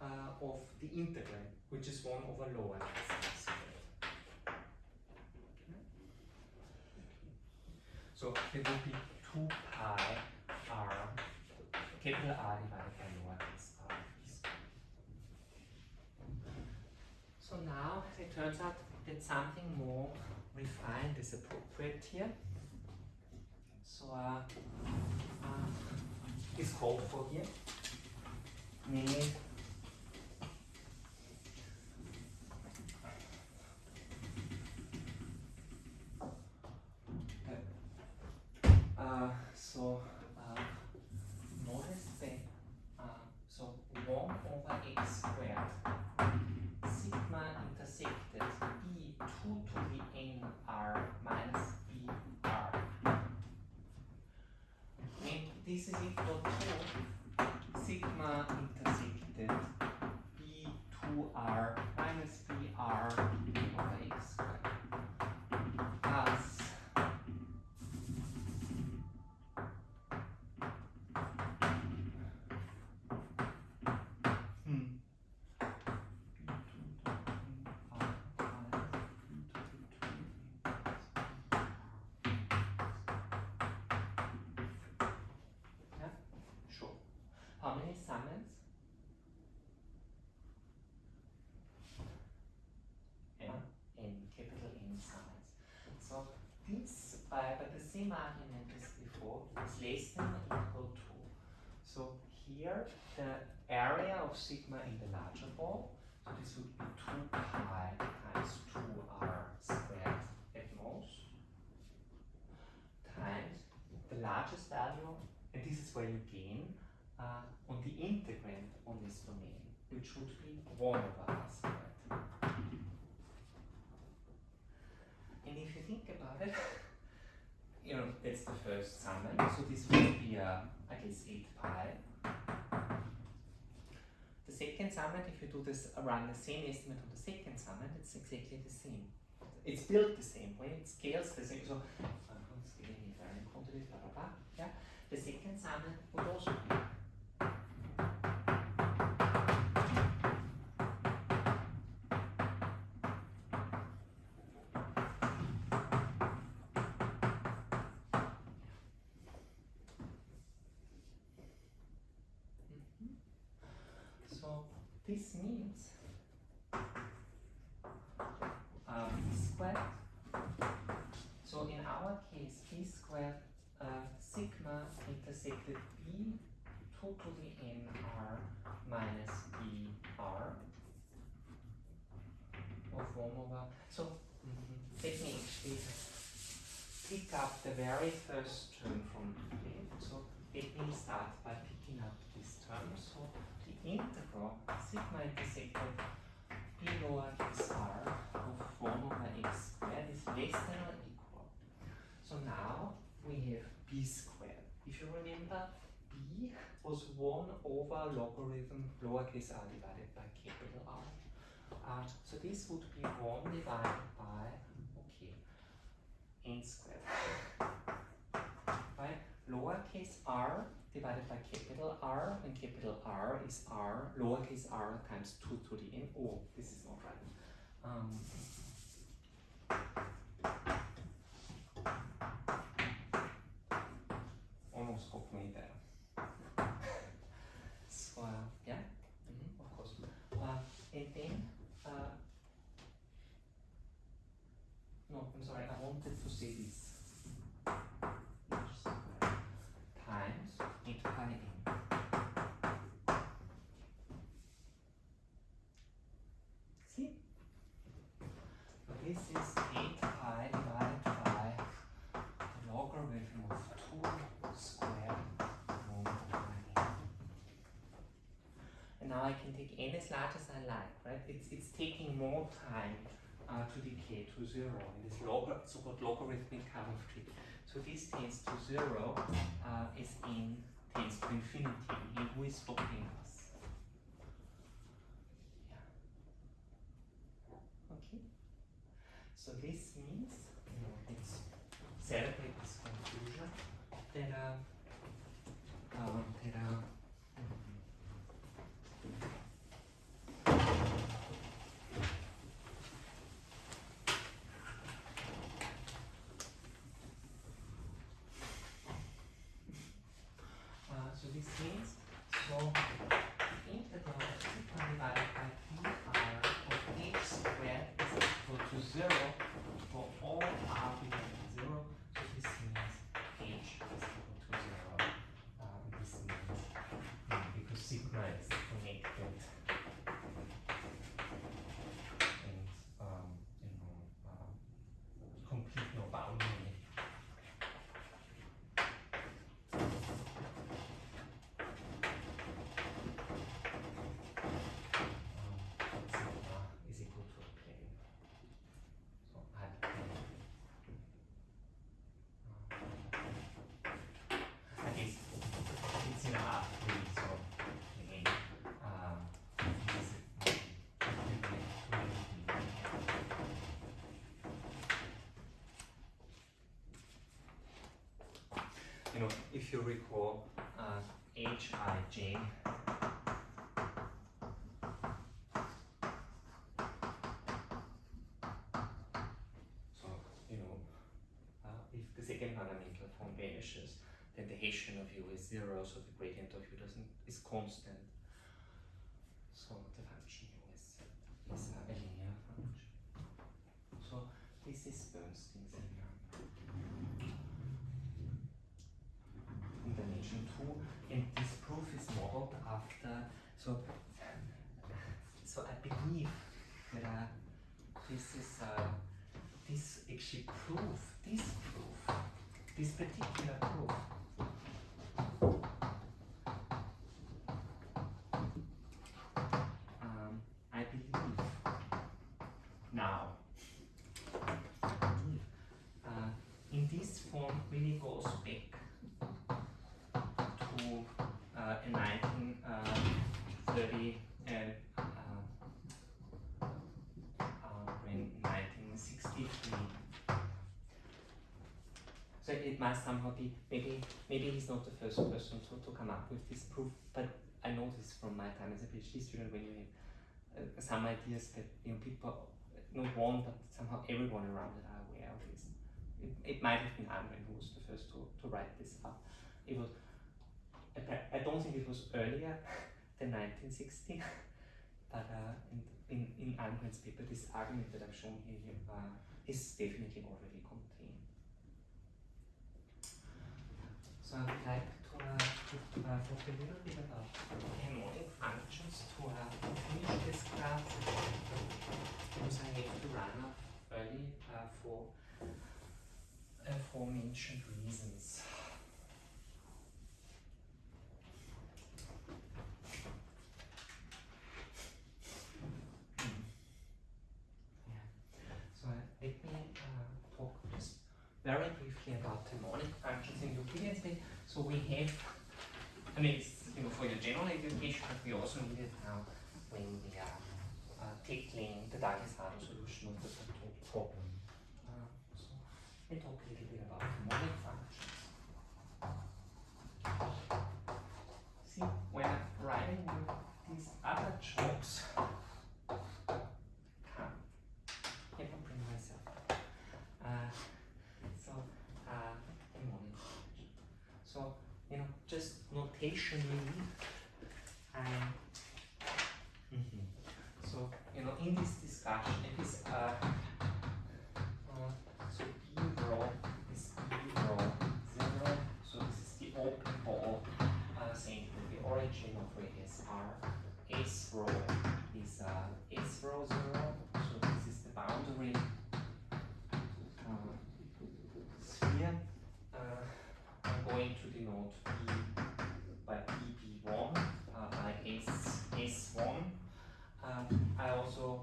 uh, of the integrand, which is 1 over lower. So it would be 2 pi r, capital R divided by lower r. So now it turns out that something more refined is appropriate here. So uh, uh, is called for here. Namely, uh, so and this is equal to sigma intersected b2r How many summands? N, N, capital N summands. So this, by, by the same argument as before, is less than or equal to. So here, the area of sigma in the larger ball, so this would be 2 pi times 2r squared at most, times the largest value, and this is where you gain, uh, on this domain, which would be 1 over r squared. And if you think about it, <laughs> you know, that's the first summand. So this would be, uh, I guess, 8 pi. The second summand, if you do this, around the same estimate on the second summand, it's exactly the same. It's built the same way, it scales the same. So, uh, scaling invariant quantities, blah, blah, blah. Yeah. The second summand would also be this means uh, b squared. So in our case, b squared uh, sigma intersected b 2 to the n r minus e r of 1 over. So mhm, let me actually pick up the very first term from e. So let me start by picking up this term. Integral sigma intersected b lowercase r of 1 over x squared is less than or equal. So now we have b squared. If you remember, b was 1 over logarithm lowercase r divided by capital R. Uh, so this would be 1 divided by, okay, n squared. <laughs> Right? Lowercase r divided by capital R, and capital R is r, lowercase r times 2 to the n. Oh, this is not right. Um, almost got me there. so, uh, yeah, mhm, of course. Uh, and then, uh, no, I'm sorry, I wanted to say this. Times 8 pi n. See? So this is 8 pi divided by the logarithm of 2 squared 1 over n. And now I can take n as large as I like, right? It's, it's taking more time uh, to decay to zero in this log so-called logarithmic of tree. So this tends to zero uh, as n tends to infinity. And who is stopping us? Yeah. Okay. So this means, you know, let's celebrate this conclusion that uh, um, that uh, Uh, so this means so integral of sigma divided by p r of h squared is equal to zero for all r bigger than zero. So this means h is equal to zero. Uh, this means mm, because sigma is connected and um, you know uh, complete no boundary. um, sigma is equal to a plane. So I have a plane. Um, I guess it's in a half plane, so again, um, this is you know, if you recall, uh, Hij So, you know, uh, if the second fundamental form vanishes, then the Hessian of u is zero, so the gradient of u doesn't is constant. So the function u is, is a linear function. So this is Bernstein's theorem. In dimension two, and this proof is modeled after. So, so I believe that uh, this is uh, this actually proof, this proof, this particular proof. Um, I believe now, I believe, uh, in this form really goes back to uh, a 1930 uh, um, uh, in 1963. So it must somehow be maybe maybe he's not the first person to, to come up with this proof, but I know this from my time as a PhD student when you have uh, some ideas that you know people not one but somehow everyone around it are aware of this. It, it might have been Almgren who was the first to, to write this up. It was I don't think it was earlier <laughs> than 1960, <laughs> but uh, in, in, in paper, this argument that I've shown here uh, is definitely already contained. Little bit about harmonic functions to finish this class because I have to run off early for aforementioned reasons. So we have, I mean, it's you know for your general education, but we also need it now when we are uh, tackling the Douglas-Radó solution of the problem. Uh, so let me talk a little bit about harmonic functions. See, when I'm writing you these other jokes, come, let me bring myself. Uh, so, uh, harmonic function. So, you know, just notationally, I. Mhm. So, you know, in this discussion, it is uh, uh, so B rho is B rho zero. So this is the open ball uh, saying that the origin of radius R. S rho is uh, S rho zero. So this is the boundary uh, sphere. Uh, I'm going to denote B by BB1 uh, by S S1. Um, I also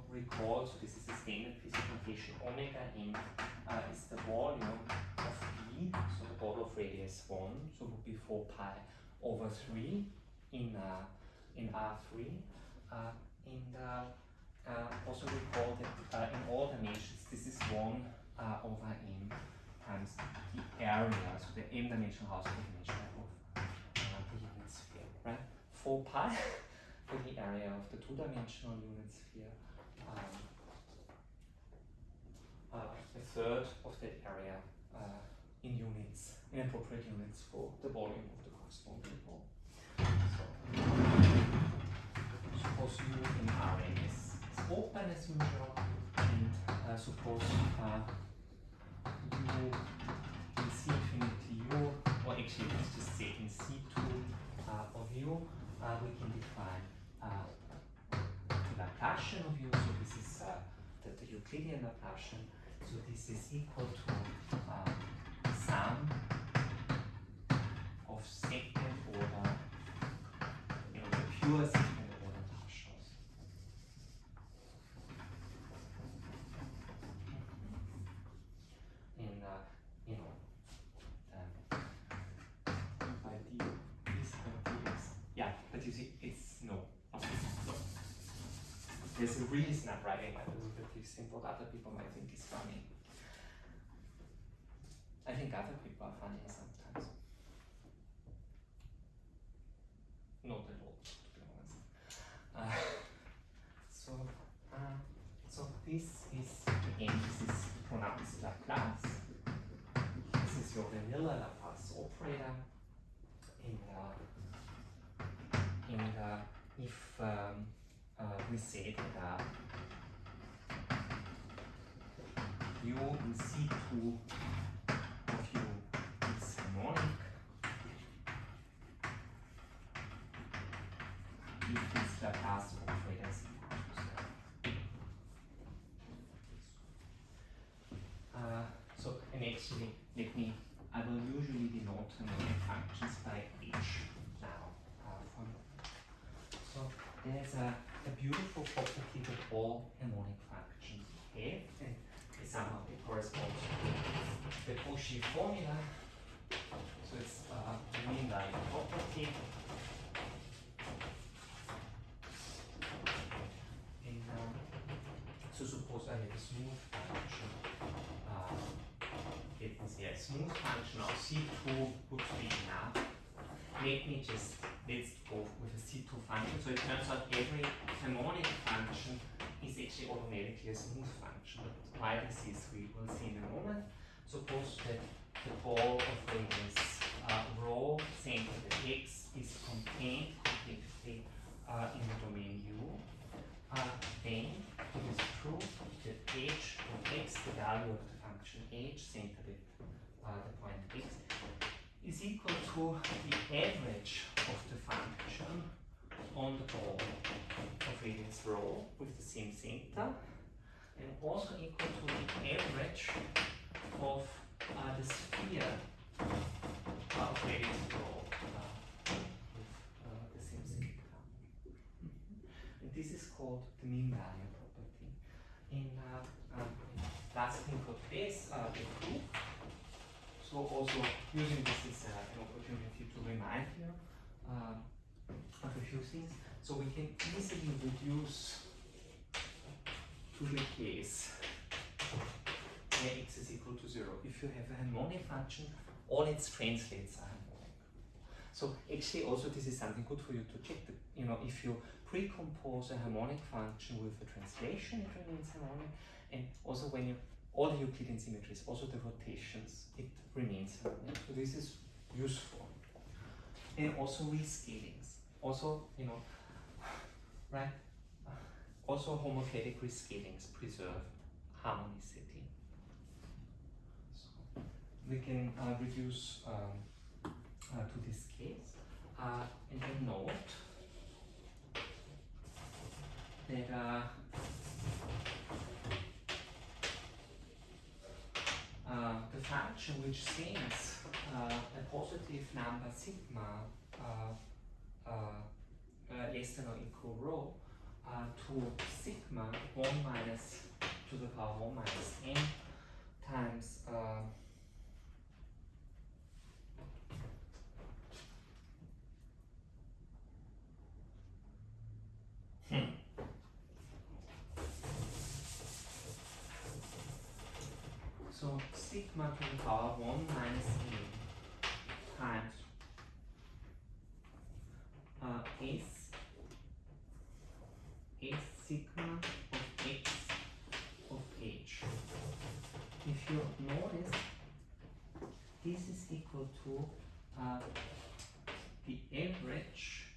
so this is the standard physics notation, omega n uh, is the volume of B, so the ball of radius 1, so it would be 4 pi over 3 in, uh, in R3. Uh, and uh, uh, also recall that uh, in all dimensions, this is 1 uh, over m times the area, so the m dimensional house dimension of the unit sphere, right? 4 pi <laughs> for the area of the two-dimensional unit sphere, um, a third of that area uh, in units, in appropriate units for the volume of the corresponding ball. So, suppose u in Rn is, is open as usual, and uh, suppose uh, u in C infinity u, or actually let's just say in C2 uh, of u, uh, we can define uh, the Laplacian of u, so this is uh, the, the Euclidean Laplacian, so this is equal to uh, sum of second order, you know, the pure second order partials. In, uh, you know, um, by d is by dx. Yeah, but you see, it's no. Okay, no. There's a reason I'm writing my derivatives in what other people might think is funny. I think other people are funny sometimes. Not at all, to be honest. Uh, so, uh, so this is again this is pronounced Laplace. This is your vanilla Laplace operator. And uh, and uh, if um, uh, we say that uh, in C2 of u is harmonic, if is equal. Uh, so, and actually, let me, I will usually denote harmonic functions by h now. Uh, so, there's a, a beautiful property that all harmonic functions have, and they correspond to the Cauchy formula. So it's uh, the mean value property. And um, so suppose I have a smooth function. Uh, let me say a smooth function of C2 would be enough. Let me just let's go with a C2 function. So it turns out every harmonic function is actually automatically a smooth function. But why this is we will see in a moment. Suppose that the ball of radius uh, centered at x is contained completely uh, in the domain U. Uh, then it is true that h of x, the value of the function h centered at uh, the point x, is equal to the average of the function on the ball of radius rho with the same center and also equal to the average of uh, the sphere of radius uh, with uh, the same center. And this is called the mean value property. And uh, um, last thing for this, uh, the proof. So also using this is an opportunity to remind you of a few things. So we can easily reduce to the case where x is equal to zero. If you have a harmonic function, all its translates are harmonic. So actually also this is something good for you to check. That, you know, if you pre-compose a harmonic function with a translation, it remains harmonic. And also when you all the Euclidean symmetries, also the rotations, it remains harmonic. So this is useful. And also rescalings. Also, you know, <sighs> right? Also homothetic rescalings preserve harmonicity. So we can uh, reduce um, uh, to this case. Uh, and then note that uh, uh, the function which sends uh, a positive number sigma uh, uh, uh, less than or equal rho uh, to sigma 1 minus to the power 1 minus n times uh, hmm. So sigma to the power 1 minus n times uh, s sigma of x of h. If you notice, this is equal to uh, the average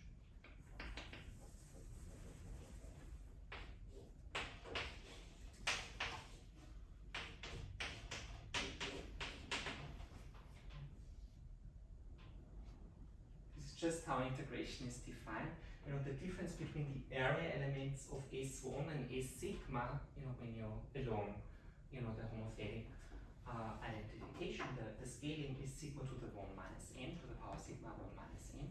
is just how integration is defined. You know, the difference between the area elements of S1 and S sigma, you know, when you're along, you know, the homothetic uh, identification, the, the scaling is sigma to the 1 minus n to the power sigma 1 minus n.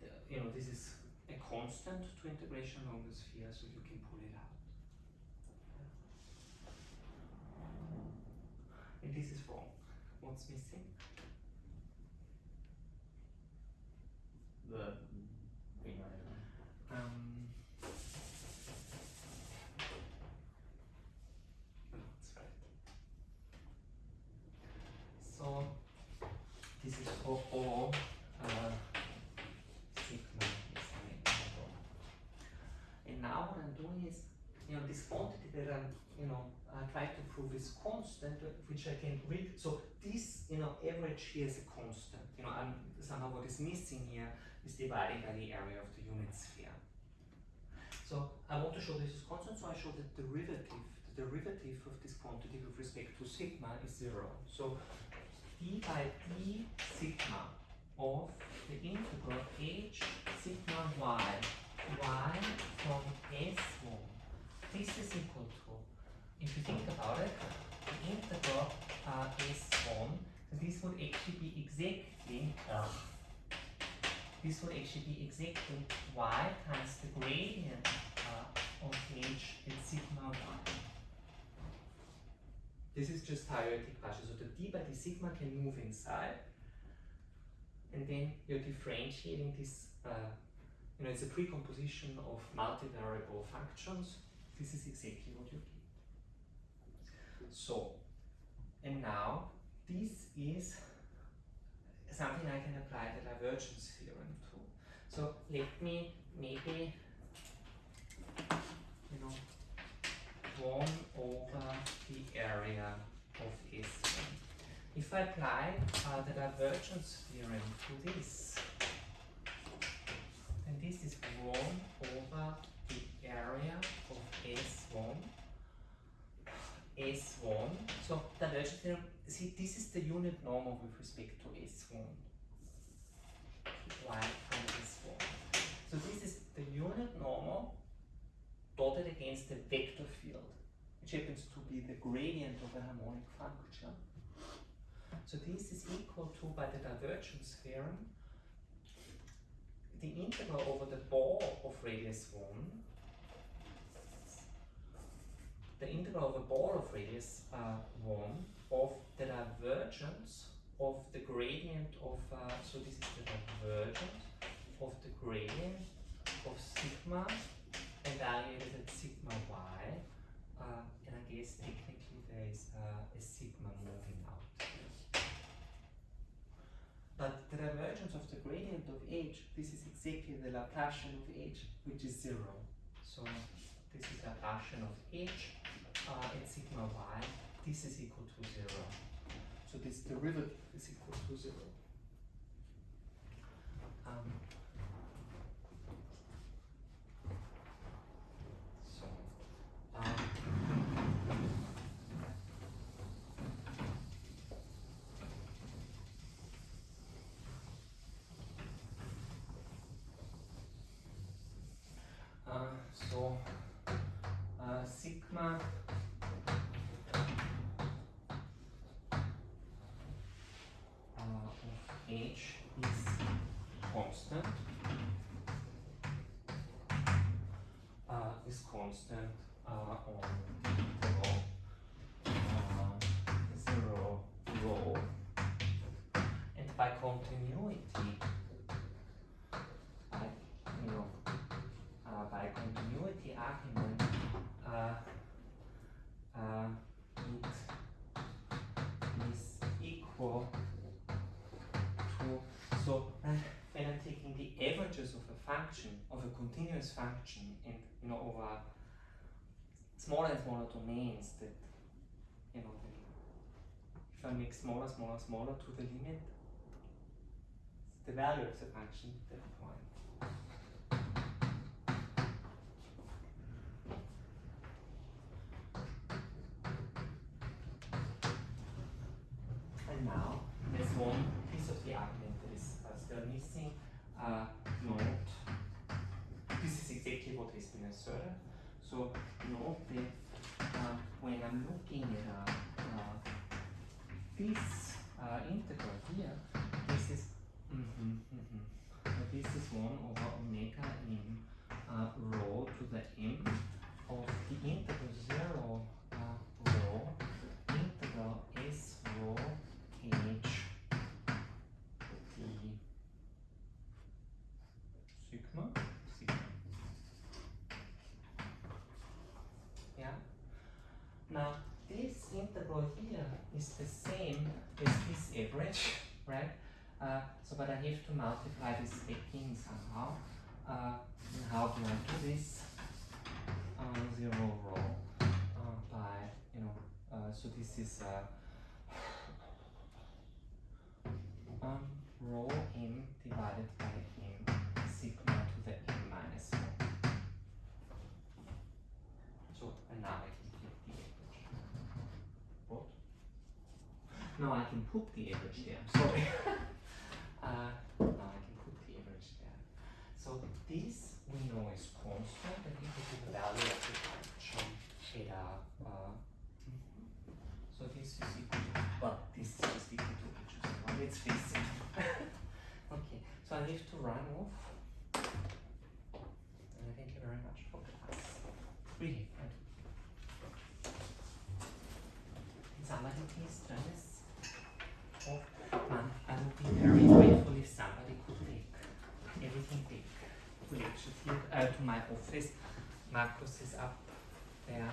The- you know, this is a constant to integration along the sphere, so you can pull it out. And this is wrong. What's missing? The. Um. So this is for all uh, sigma. And now what I'm doing is, you know, this quantity that I'm, you know, I try to prove is constant, which I can read. So you know, average here is a constant. You know, somehow what is missing here is divided by the area of the unit sphere. So I want to show this is constant, so I show the derivative, the derivative of this quantity with respect to sigma is zero. So d by d sigma of the integral h sigma y, y from s1. This is equal to, if you think about it, the integral uh, s1, this would actually be exactly, ugh, this would actually be exactly y times the gradient uh, of h at sigma 1. This is just theoretic partial. So the d by d sigma can move inside, and then you're differentiating this. Uh, you know, it's a precomposition of multivariable functions. This is exactly what you get. So, and now this is something I can apply the divergence theorem to. So let me maybe, you know, one over the area of S1. If I apply uh, the divergence theorem to this, then this is 1 over the area of S1 S1. So divergence theorem, see this is the unit normal with respect to S1. Y from S1. So this is the unit normal dotted against the vector field, which happens to be the gradient of a harmonic function. So this is equal to, by the divergence theorem, the integral over the ball of radius 1 the integral of a ball of radius uh, 1 of the divergence of the gradient of, uh, so this is the divergence of the gradient of sigma evaluated at sigma y, uh, and I guess technically there is uh, a sigma moving out. But the divergence of the gradient of h, this is exactly the Laplacian of h, which is zero. So this is Laplacian of h uh, at sigma y, this is equal to zero. So this derivative is equal to zero. Um, so, um, uh, so uh, of h is constant. Uh, is constant uh, on interval uh, zero rho and by continuity So eh, when I'm taking the averages of a function, of a continuous function, and you know, over smaller and smaller domains that, you know, if I make smaller, smaller, smaller to the limit, the value of the function at that point. 1 over omega in uh, äh, rho to the m. Of the integral 0 äh, uh, rho integral s rho h. D sigma? Sigma. Yeah now this integral here is the same as this average so, but I have to multiply this back in somehow. Uh, and how do I do this? Uh, zero rho uh, by you know. Uh, so this is uh, um, rho m divided by m sigma to the m minus one. So and now I can get the average. What? No, I can put the average there. Sorry. <laughs> I can put the average there. So this we know is constant and equal to the value of the function uh, so this is equal to, well, this is equal to. Let's face it. <laughs> okay, so I have to run off. And I thank you very much for class. Really, I do. It's somebody please turn this off? Um, I would be very grateful if somebody could take everything Could uh, to my office. Marcus is up there.